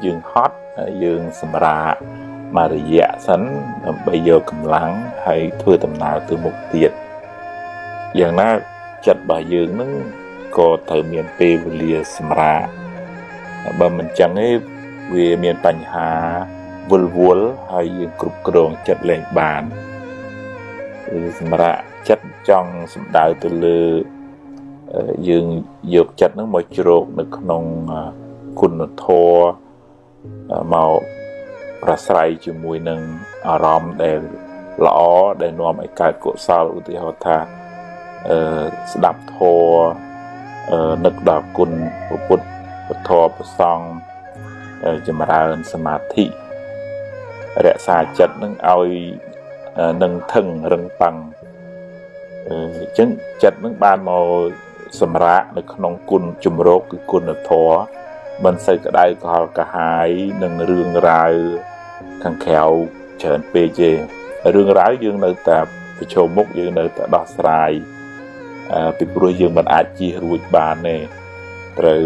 យើងហត់យើងសម្រាកមួយរយៈសិនដើម្បីយកកម្លាំងហើយធ្វើដំណើរទៅមុខទៀតយ៉ាងណាចិត្តរបស់យើងនឹងក៏ត្រូវមានពេលវេលាសម្រាកបើមិនចឹងទេវាមានបញ្ហាវល់វល់ហើយយើងគ្រប់គ្រងចិត្តលែងបានគឺសម្រាប់ចិត្តចង់សំដៅទៅលើយើងយកចិត្តនឹងមកជ្រោកនៅក្នុងគុណធម៌ មកប្រស្រ័យជាមួយនឹងអារម្មណ៍ដែលល្អដែលនាំឲ្យកើតកុសលឧទាហរណ៍ថាអឺស្ដាប់ធម៌អឺនឹកដល់គុណពុទ្ធពធប្រសង់ចម្រើនសមាធិរក្សាចិត្តនឹងឲ្យនឹងថឹងរឹងប៉ឹងអញ្ចឹងចិត្តនឹងបានមកសម្រាកនៅក្នុងគុណជំរកគឺគុណធម៌ មិនសូវក្តៅកលកាហាយនឹងរឿងរ៉ាវខាងក្រៅច្រើនពេកទេរឿងរ៉ាវយើងនៅតែប្រឈមមុខយើងនៅតែដោះស្រាយពីព្រោះយើងមិនអាចជៀសរួចបានទេត្រូវ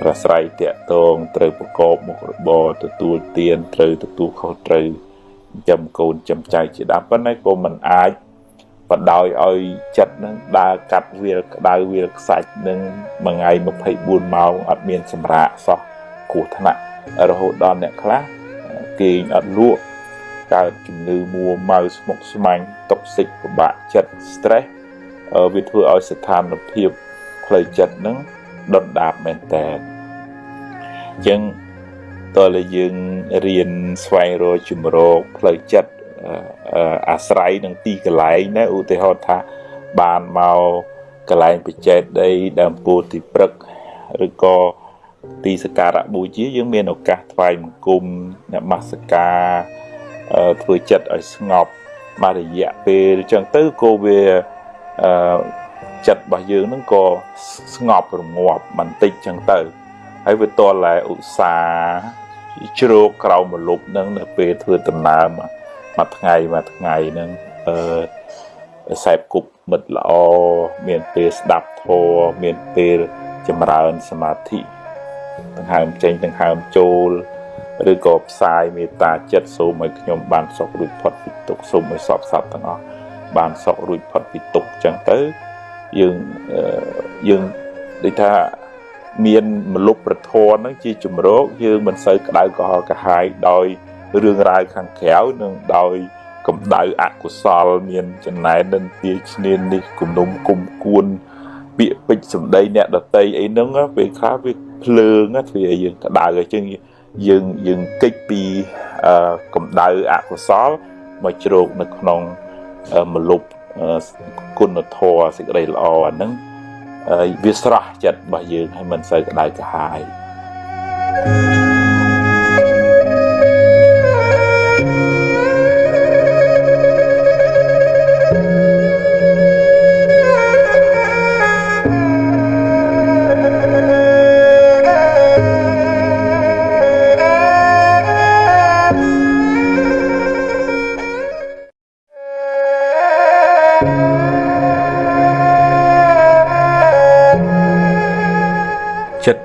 ប្រស្រ័យតាក់ទងត្រូវប្រកបមុខរបរទទួលទានត្រូវទទួលខុសត្រូវចាំកូនចាំចៅជាដើមប៉ុន្តែក៏មិនអាច បដោយឲ្យចិត្តនឹងដើរកាត់វាលក្តៅវាលខ្សាច់នឹងមួយថ្ងៃ24ម៉ោងអត់មានសម្រាកសោះគ្រោះថ្នាក់រហូតដល់អ្នកខ្លះគេងអត់លក់កើតជំងឺមួម៉ៅស្មុគស្មាញតុកសិកពិបាកចិត្ត stress វាធ្វើឲ្យស្ថានភាពផ្លូវចិត្តនឹងដុតដាបមែនតើអញ្ចឹងតើយើងរៀនស្វែងរកជំរកផ្លូវចិត្ត អាស្រ័យនឹងទីកន្លែងណាឧទាហរណ៍ថាបានមកកន្លែងបច្ចេកដីដើមពោធិព្រឹកឬក៏ទីសក្ការៈបូជាយើងមានឱកាសថ្វាយបង្គំនមស្ការធ្វើចិត្តឲ្យស្ងប់មួយរយៈពេលអញ្ចឹងទៅក៏វាអឺចិត្តរបស់យើងនឹងក៏ស្ងប់រងាប់បន្តិចអញ្ចឹងទៅហើយវាតតែឧស្សាហ៍ជ្រោកក្រោមមលប់នឹងនៅពេលធ្វើដំណើរមួ យថ្ងៃមួយថ្ងៃនឹងអឺខ្សែគប់មិត្តល្អមានពេលស្ដាប់ធម៌មានពេលចម្រើនសមាធិដង្ហើមចេញដង្ហើមចូលឬក៏ផ្សាយមេត្តាចិត្តសូមឲ្យខ្ញុំបានសុខរួចផុតពីទុក្ខសូមឲ្យសពសត្វទាំងអស់បានសុខរួចផុតពីទុក្ខចឹងទៅយើងយើងដូចថាមានមលុបប្រធនហ្នឹងជាជំរកយើងមិនសូវក្តៅក្រហល់កាហាយដោយ រឿងរ៉ាវខាងក្រៅនិងដោយកម្ដៅអកុសលមានចំណែននឹងទាឈ្នាននេះគំនុំគុំគួនពាក្យពេចសម្ដីអ្នកដតីអីហ្នឹងពេលខ្លះវាភ្លើងធ្វើឲ្យយើងក្តៅអញ្ចឹងយើងយើងកិច្ចពីកម្ដៅអកុសលមកជ្រោកនៅក្នុងមលុបគុណធម៌សេចក្តីល្អអាហ្នឹងវាស្រស់ចិត្តរបស់យើងហើយមិនសូវក្តៅក្រហាយ thank you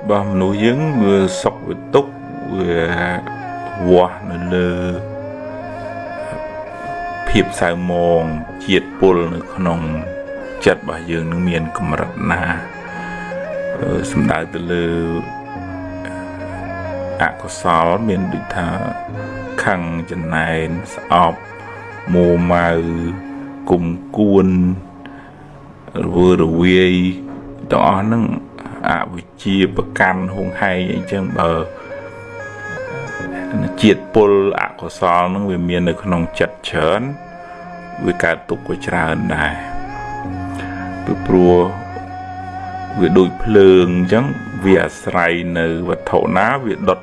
របស់មនុស្សយើងវាសុខវាទុក្ខវាវាស់នៅលើភាពសៅមងជាតិពុលនៅក្នុងចិត្តរបស់យើងនឹងមានកម្រិតណាសំដៅទៅលើអកុសលមានដូចថាខឹងចំណែនស្អប់មួម៉ៅគុំគួនរវើរវាយទាំងអស់ហ្នឹងអវិ ជ្ជាប្រកាន់ហួងហែងអីចឹងបើជាតិពុលអកុសលនឹងវាមាននៅក្នុងចិត្តច្រើនវាកើតទុកក៏ច្រើនដែរពីព្រោះវាដូចភ្លើងអញ្ចឹងវាអាស្រ័យនៅវត្ថុណាវាដុត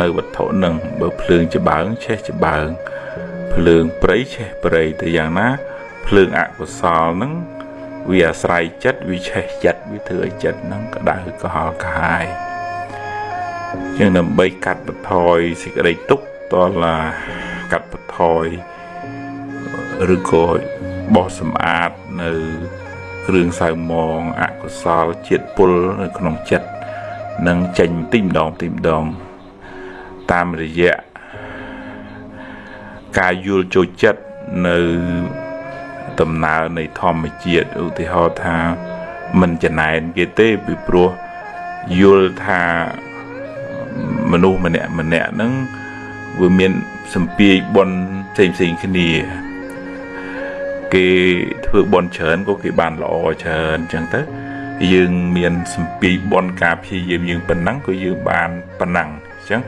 នៅវត្ថុនឹងបើភ្លើងច្បាងឆេះច្បាងភ្លើងព្រៃឆេះព្រៃទៅយ៉ាងណា ភ្លើងអកុសលនឹង វាអាស្រ័យចិត្តវាឆេះចិត្តវាធ្វើឲ្យចិត្តហ្នឹងក្តៅកុហលកាហាយយើងដើម្បីកាត់បន្ថយសេចក្តីទុក្ខតឡាកាត់បន្ថយឬក៏បោះសម្អាតនៅគ្រឿងសៅមងអកុសលជាតិពុលនៅក្នុងចិត្តនឹងចេញទីម្ដងទីម្ដង តាមរយៈការយល់ចូលចិត្តនៅ ដំណើរនៃធម្មជាតិឧទាហរណ៍ថាមិនចំណែនគេទេពីព្រោះយល់ថាមនុស្សម្នាក់ម្នាក់ហ្នឹងវាមានសម្ពាយបនផ្សេងផ្សេងគ្នា គេធ្វើបនច្រើនក៏គេបានល្អច្រើនអញ្ចឹងទៅយើងមានសម្ពីបនការព្យាយាមយើងប៉ុណ្ណឹងក៏យើងបានប៉ុណ្ណឹងអញ្ចឹង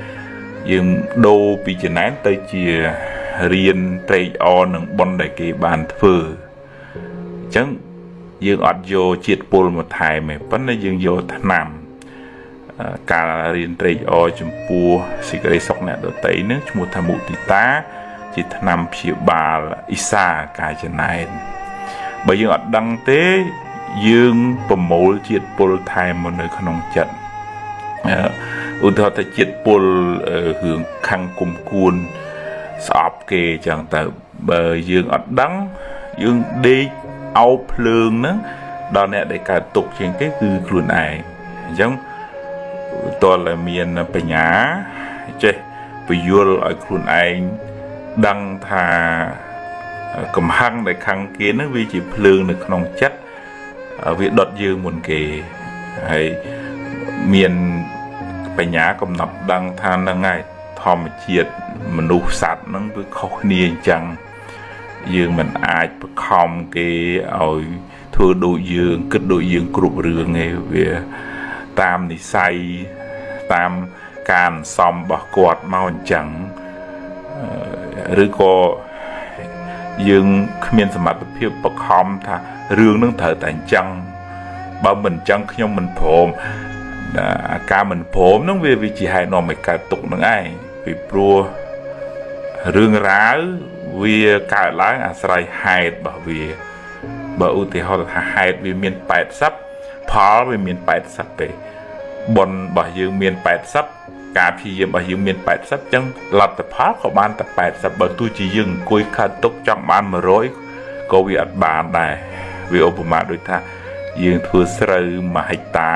យើងដូរពីចំណែនទៅជា រៀនត្រេកអរនឹងបនដែលគេបានធ្វើអញ្ចឹងយើងអត់យកជាតិពុលមកថែមទេប៉ុន្តែយើងយកថ្នាំការរៀនត្រេកអរចំពោះសេចក្តីសុខអ្នកដតីនឹងឈ្មោះថាមុទិតា ជាថ្នាំព្យាបាលអ៊ីសាកាយចំណែនបើយើងអត់ដឹងទេយើងប្រមូលជាតិពុលថែមមកនៅក្នុងចិត្តឧទាហរណ៍ថាជាតិពុលរឿងខាងគុំគួន ស្អប់គេចឹងទៅបើយើងអត់ដឹងយើងដេកអោបភ្លើងហ្នឹងដល់អ្នកដែលកើតទុកជាងគេគឺខ្លួនឯងអញ្ចឹងតើមានបញ្ញាចេះពយល់ឲ្យខ្លួនឯងដឹងថាកំហឹងដែលខឹងគេហ្នឹងវាជាភ្លើងនៅក្នុងចិត្តវាដុតយើងមុនគេហើយមានបញ្ញាកំណត់ដឹងថានឹងហើយ ធម្មជាតិមនុស្សសត្វហ្នឹងវាខុសគ្នាអញ្ចឹងយើងមិនអាចបខំគេឲ្យធ្វើដូចយើងគិតដូចយើងគ្រប់រឿងទេវាតាមនិស័យតាមការសំរបស់គាត់មកអញ្ចឹងឬក៏យើងគ្មានសមត្ថភាពបខំថារឿងនឹងត្រូវតែអញ្ចឹងបើមិនអញ្ចឹងខ្ញុំមិនព្រមអាការមិនព្រមនឹងវាវាជាហេតុនាំឲ្យកើតទុកនឹងឯង ពីព្រោះរឿងរ៉ាវវាកើតឡើងអាស្រ័យហេតុរបស់វា បើឧទាហរណ៍ថាហេតុវាមាន80ផលវាមាន80ទេបុណ្យរបស់យើងមាន80ការព្យាយាមរបស់យើងមាន80អញ្ចឹងលទ្ធផលក៏បានតែ80បើទោះជាយើងអង្គុយខាត់ទុកចង់បាន100ក៏វាអត់បានដែរវាឧបមាដូចថាយើងធ្វើស្រូវ1ហិកតា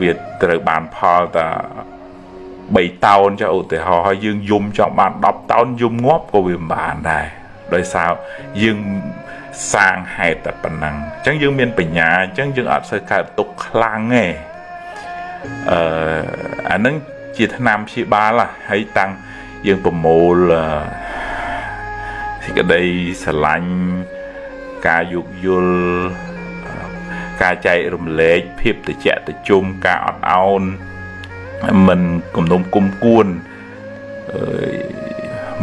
វាត្រូវបានផលតែ 3តោនចុះឧទាហរណ៍ហើយយើងយំចង់បាន10តោនយំងាប់ក៏វាមិនបានដែរដោយសារយើងសាងហេតុតែប៉ុណ្ណឹងអញ្ចឹងយើងមានបញ្ញាអញ្ចឹងយើងអត់សូវកើតទុកខ្លាំងទេអឺអានឹងជាថ្នាំព្យាបាលហើយតាំងយើងប្រមូលសេចក្តីស្រឡាញ់ការយោគយល់ការចែករំលែកភាពត្រជាក់ត្រជុំការអត់ឱន មិនគំនុំគុំគួន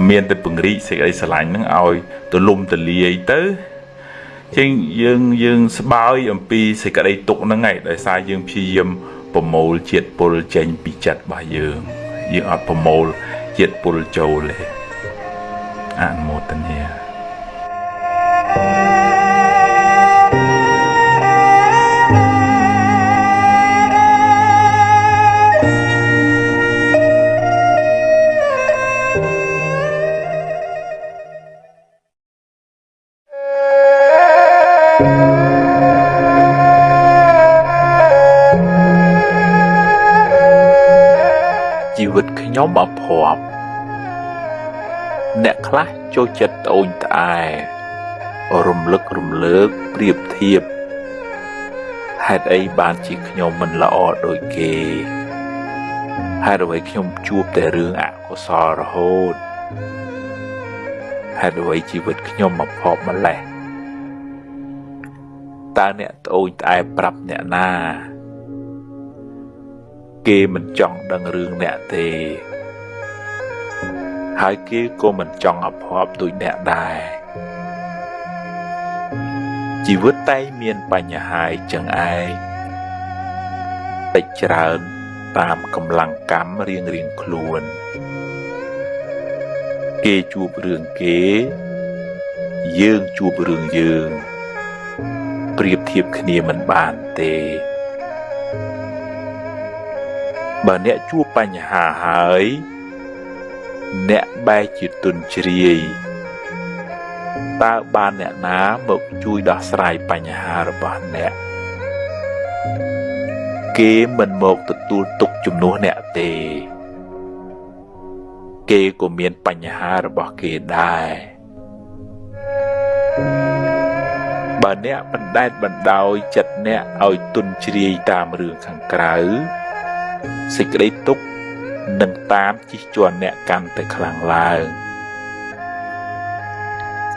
មានតែពង្រីកសេចក្តីស្រឡាញ់ហ្នឹងឲ្យទលំទលាយទៅជាងយើងយើងស្បើយអំពីសេចក្តីទុកហ្នឹងឯងដោយសារយើងព្យាយាមប្រមូលជាតិពុលចេញពីចិត្តរបស់យើងយើងអត់ប្រមូលជាតិពុលចូលទេអនុមោទនា ញុំអភ័ព្វអ្នកខ្លះចូលចិត្តត្អូញត្អែរំលឹករំលើកប្រៀបធៀបហេតុអីបានជាខ្ញុំមិនល្អដូចគេហេតុអ្វីខ្ញុំជួបតែរឿងអកុសលរហូតហេតុអ្វីជីវិតខ្ញុំមកភ័ព្វម្លេះតើអ្នកត្អូញត្អែប្រាប់អ្នកណា គេមិនចង់ដឹងរឿងអ្នកទេ ហើយគេក៏មិនចង់អភ័ព្វដូចអ្នកដែរជីវិតតែមានបញ្ហាចឹងឯងតិចច្រើនតាមកម្លាំងកម្មរៀងរៀងខ្លួន គេជួបរឿងគេ យើងជួបរឿងយើង ប្រៀបធៀបគ្នាមិនបានទេ បើអ្នកជួបបញ្ហាហើយ អ្នកបែរជាទុនជ្រាយតើបានអ្នកណាមកជួយដោះស្រាយបញ្ហារបស់អ្នក គេមិនមកទទួលទុកជំនួសអ្នកទេ គេក៏មានបញ្ហារបស់គេដែរបើអ្នកបណ្ដែតបណ្ដោយចិត្តអ្នកឲ្យទុនជ្រាយតាមរឿងខាងក្រៅ សេចក្តីទុក្ខនឹងតាមជិះជាន់អ្នកកាន់តែខ្លាំងឡើង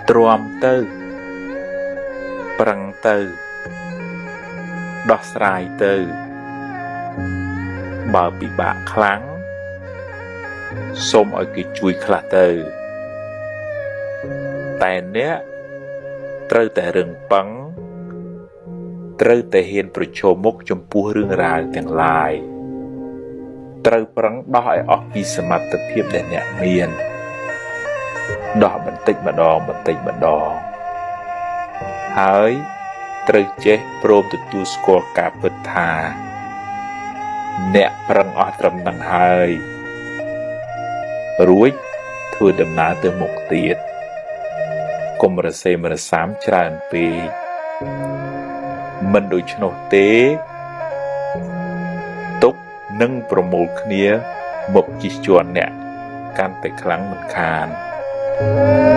ទ្រាំទៅ ប្រឹងទៅ ដោះស្រាយទៅ បើពិបាកខ្លាំងសូមឲ្យគេជួយខ្លះទៅ តែអ្នកត្រូវតែរឹងប៉ឹងត្រូវតែហ៊ានប្រឈមមុខចំពោះរឿងរ៉ាវទាំងឡាយ ត្រូវប្រឹងដោះឲ្យអស់ពីសមត្ថភាពដែលអ្នកមានដោះបន្តិចម្ដងបន្តិចម្ដងហើយត្រូវចេះព្រមទទួលស្គាល់ការពិតថា អ្នកប្រឹងអស់ត្រឹមនឹងហើយរួចធ្វើដំណើរទៅមុខទៀតកុំរសេមរសាមច្រើនពេកមិនដូច្នោះទេទុក នឹងប្រមូលគ្នាមកជិះជាន់អ្នកកាន់តែខ្លាំងមិនខាន thank you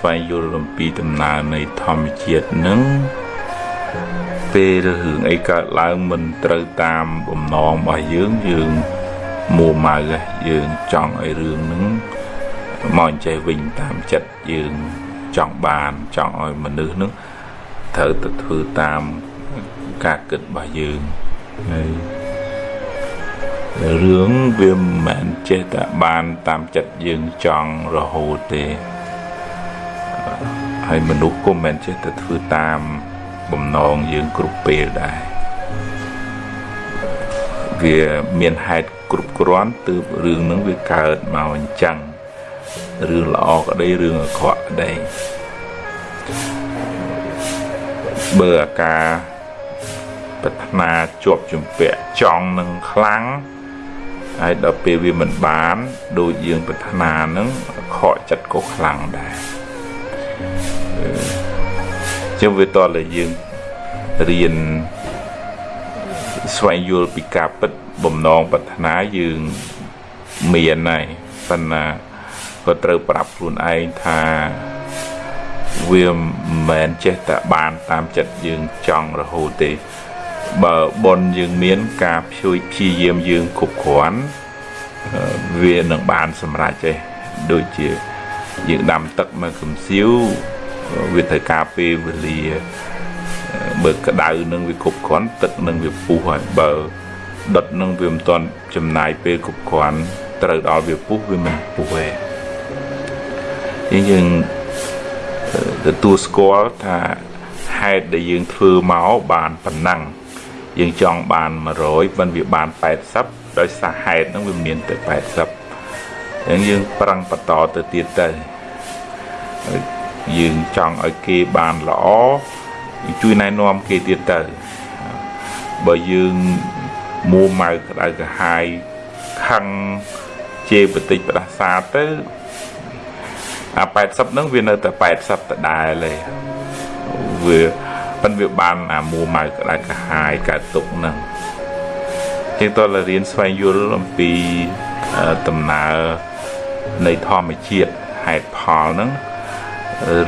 ស្វែងយល់អំពីដំណើរនៃធម្មជាតិនឹងពេលរឿងអីកើតឡើងមិនត្រូវតាមបំណងរបស់យើងយើងមួម៉ៅយើងចង់ឲ្យរឿងហ្នឹងមកចេះវិញតាមចិត្តយើងចង់បានចង់ឲ្យមនុស្សហ្នឹងត្រូវទៅធ្វើតាមការគិតរបស់យើងហើយរឿងវាមិនមែនចេះតែបានតាមចិត្តយើងចង់រហូតទេ ហើយមនុស្សក៏មិនចេះតែធ្វើតាមបំណងយើងគ្រប់ពេលដែរវាមានហេតុគ្រប់គ្រាន់ទើបរឿងហ្នឹងវាកើតមកអញ្ចឹងរឿងល្អក្តីរឿងអាក្រក់ក្តីបើអាការប្រាថ្នាជាប់ជំពាក់ចង់នឹងខ្លាំងហើយដល់ពេលវាមិនបានដូចយើងប្រាថ្នានឹងខកចិត្តក៏ខ្លាំងដែរ ចឹងវាតតែយើងរៀនស្វែងយល់ពីការពិតបំណងប្រាថ្នាយើងមានហើយប៉ុន្តែក៏ត្រូវប្រាប់ខ្លួនឯងថាវាមិនមែនចេះតែបានតាមចិត្តយើងចង់រហូតទេបើប៉ុនយើងមានការព្យួយព្យាយាមយើងគ្រប់គ្រាន់វានឹងបានសម្រេចទេដូចជាយើងដាំទឹកមកកំសៀវ វាត្រូវការពេលវេលាបើក្តៅនឹងវាគ្រប់គ្រាន់ទឹកនឹងវាពុះហើយបើដុតនឹងវាមិនទាន់ចំណាយពេលគ្រប់គ្រាន់ត្រូវដល់វាពុះវាមិនពុះទេយើងទទួលស្គាល់ថាហេតុដែលយើងធ្វើមកបានប៉ុណ្ណឹងយើងចង់បាន100មិនវាបាន80ដោយសារហេតុហ្នឹងវាមានតែ80អញ្ចឹងយើងប្រឹងបន្តទៅទៀតទៅ យើងចង់ឲ្យគេបានល្អជួយណែនាំគេទៀតទៅបើយើងមួម៉ៅក្តៅក្រហាយខឹងជេរបតិចផ្ដាសាទៅអា80ហ្នឹងវានៅតែ80ដដែលទេវាប៉ិនវាបានអាមួម៉ៅក្តៅក្រហាយកើតទុកហ្នឹងជាងតលរៀនស្វែងយល់អំពីដំណើរនៃធម្មជាតិហេតុផលហ្នឹង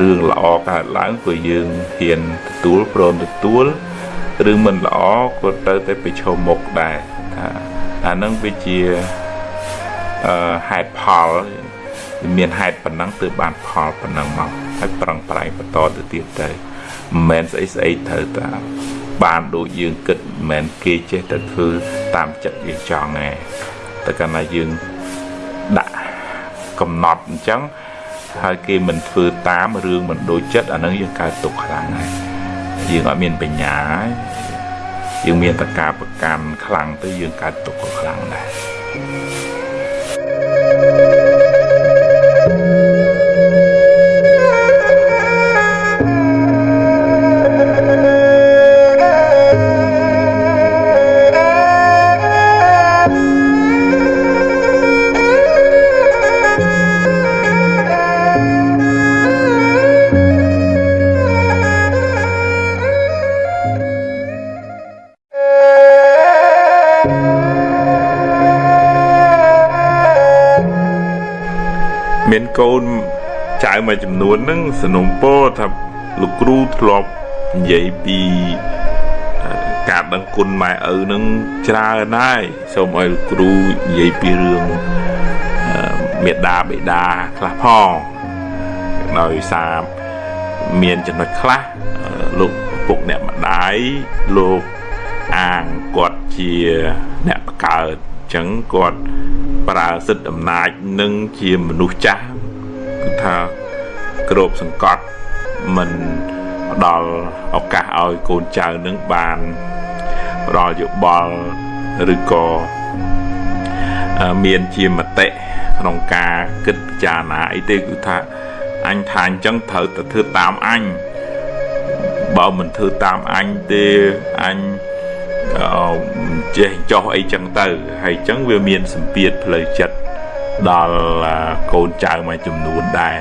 រឿងល្អកើតឡើងព្រោះយើងហ៊ានទទួលព្រមទទួលរឿងមិនល្អក៏ត្រូវតែប្រឈមមុខដែរថាអានឹងវាជាអឺហេតុផលមានហេតុប៉ុណ្ណឹងទើបបានផលប៉ុណ្ណឹងមកហើយប្រឹងប្រែងបន្តទៅទៀតទៅមិនមែនស្អីស្អីត្រូវតាបានដូចយើងគិតមិនមែនគេចេះតែធ្វើតាមចិត្តយើងចង់ទេតែកាលណាយើងដាក់កំណត់អញ្ចឹង ហើយគេមិនធ្វើតាមរឿងមិនដូចចិត្តអានឹងយើងកើតទុកខ្លាំងហើយយើងអត់មានបញ្ញាយើងមានតកាប្រកាន់ខ្លាំងទៅយើងកើតទុកក៏ខ្លាំងដែរ កូនចៅមួយចំនួនហ្នឹងสนុំពោថាលោកគ្រូធ្លាប់និយាយពីការដឹងគុណម៉ែឪនឹងច្រើនហើយសូមឲ្យគ្រូនិយាយពីរឿងមេដាបេដាខ្លះផងដោយសារមានចំណុចខ្លះលោកពុកអ្នកម្ដាយលោកអាងគាត់ជាអ្នកបកើតអញ្ចឹងគាត់ប្រើសិទ្ធិអំណាចនឹងជាមនុស្សចាស់គឺ ថាក្របសង្កត់មិនផ្ដល់ឱកាសឲ្យកូនចៅនឹងបានផ្ដល់យោបល់ឬក៏មានជាមតិក្នុងការគិតពិចារណាអីទេគឺថាអញថាអញ្ចឹងត្រូវតែធ្វើតាមអញបើមិនធ្វើតាមអញទេអញចេះចោះអីចឹងទៅហើយចឹងវាមានសម្ពាធផ្លូវចិត្ត ដល់កូនចៅមួយចំនួនដែរ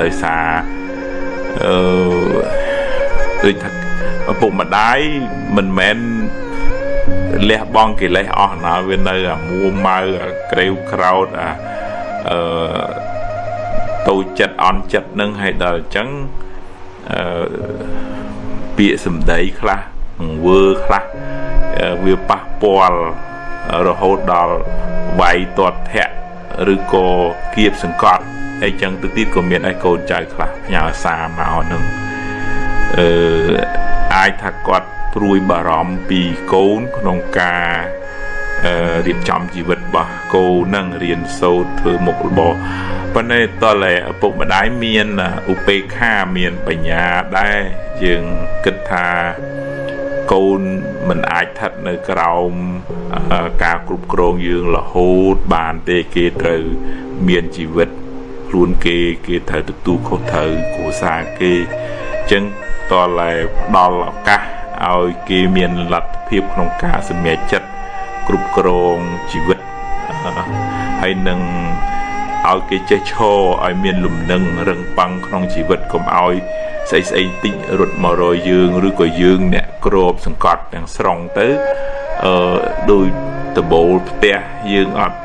ដោយសារអឺដូចថាឪពុកម្ដាយមិនមែនលះបង់កិលេសអស់ណាវានៅអាមួម៉ៅអាក្រេវក្រោតអាអឺតូចចិត្តអន់ចិត្តនឹងឲ្យដល់អញ្ចឹងអឺពាក្យសម្ដីខ្លះង្វើខ្លះវាប៉ះពាល់រហូតដល់វាយទាត់ធាក់ ឬក៏គៀបសង្កត់ហើយចឹងទៅទៀតក៏មានឯកូនចៅខ្លះផ្ញើសារមកនឹងអឺអាចថាគាត់ព្រួយបារម្ភពីកូនក្នុងការរៀបចំជីវិតរបស់កូននឹងរៀនសូត្រធ្វើមុខរបរប៉ុន្តែតើឪពុកម្ដាយមានឧបេក្ខាមានបញ្ញាដែរយើងគិតថា កូនមិនអាចស្ថិតនៅក្រោមការគ្រប់គ្រងយើងរហូតបានទេគេត្រូវមានជីវិតខ្លួនគេគេត្រូវទទួលខុសត្រូវគ្រួសារគេអញ្ចឹងតើតែផ្ដល់ឱកាសឲ្យគេមានលទ្ធភាពក្នុងការសម្រេចចិត្តគ្រប់គ្រងជីវិតហើយនឹងឲ្យគេចេះឈរឲ្យមានលំនឹងរឹងប៉ឹងក្នុងជីវិតកុំឲ្យ ស្អីស្អីតិចរត់មករយយើងឬក៏យើងអ្នកក្របសង្កត់ទាំងស្រុងទៅអឺដោយដបូលផ្ទះយើងអត់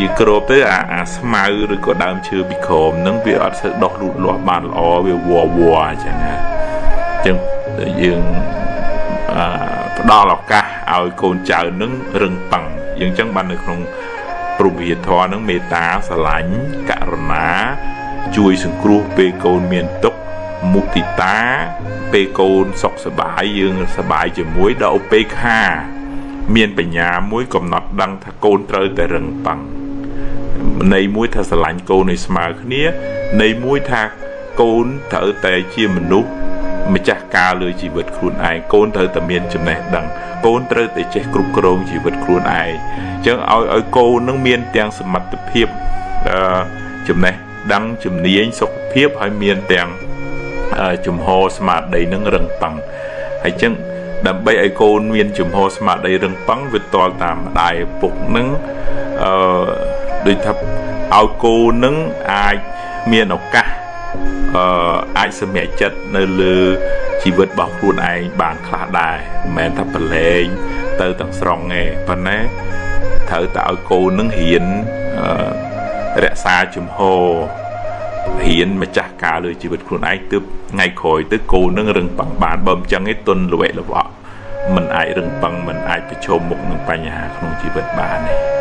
យើងក្របទៅអាអាស្មៅឬក៏ដើមឈើពីក្រោមហ្នឹងវាអត់ស្ូវដោះលូតលាស់បានល្អវាវល់វល់អញ្ចឹងណាអញ្ចឹងយើងអឺផ្ដល់ឱកាសឲ្យកូនចៅនឹងរឹងប៉ឹងយើងអញ្ចឹងបាននៅក្នុងព្រមវិហារធម៌នឹងមេត្តាស្រឡាញ់ករុណា ជួយសង្គ្រោះពេលកូនមានទុក្ខ មុទិតាពេលកូនសុខសบายយើងសบายជាមួយដល់ឧបេក្ខាមានបញ្ញាមួយកំណត់ដឹងថាកូនត្រូវតែរឹងប៉ឹងន័យមួយថាស្រឡាញ់កូនឲ្យស្មើគ្នាន័យមួយថាកូនត្រូវតែជាមនុស្សម្ចាស់ការលើជីវិតខ្លួនឯងកូនត្រូវតែមានចំណេះដឹងកូនត្រូវតែចេះគ្រប់គ្រងជីវិតខ្លួនឯងអញ្ចឹងឲ្យឲ្យកូននឹងមានទាំងសមត្ថភាពចំណេះដឹងជំនាញសុខភាពហើយមានទាំង ជំហរស្មារតីនឹងរឹងប៉ឹងហើយចឹងដើម្បីឲ្យកូនមានជំហរស្មារតីរឹងប៉ឹងវាតល់តាមម្ដាយឪពុកនឹងអឺដូចថាឲ្យកូននឹងអាចមានឱកាសអឺអាចសម្រេចចិត្តនៅលើជីវិតរបស់ខ្លួនឯងបានខ្លះដែរមិនមែនថាប្រឡែងទៅទាំងស្រុងទេប៉ុន្តែត្រូវតែឲ្យកូននឹងរៀនរក្សាជំហរ ហ៊ានម្ចាស់ការលើជីវិតខ្លួនឯងទើបថ្ងៃក្រោយទៅគោនឹងរឹងប៉ឹងបានបើមិនចឹងឯងទុនល្វែកល្វក់មិនអាចរឹងប៉ឹងមិនអាចប្រឈមមុខនឹងបញ្ហាក្នុងជីវិតបានទេ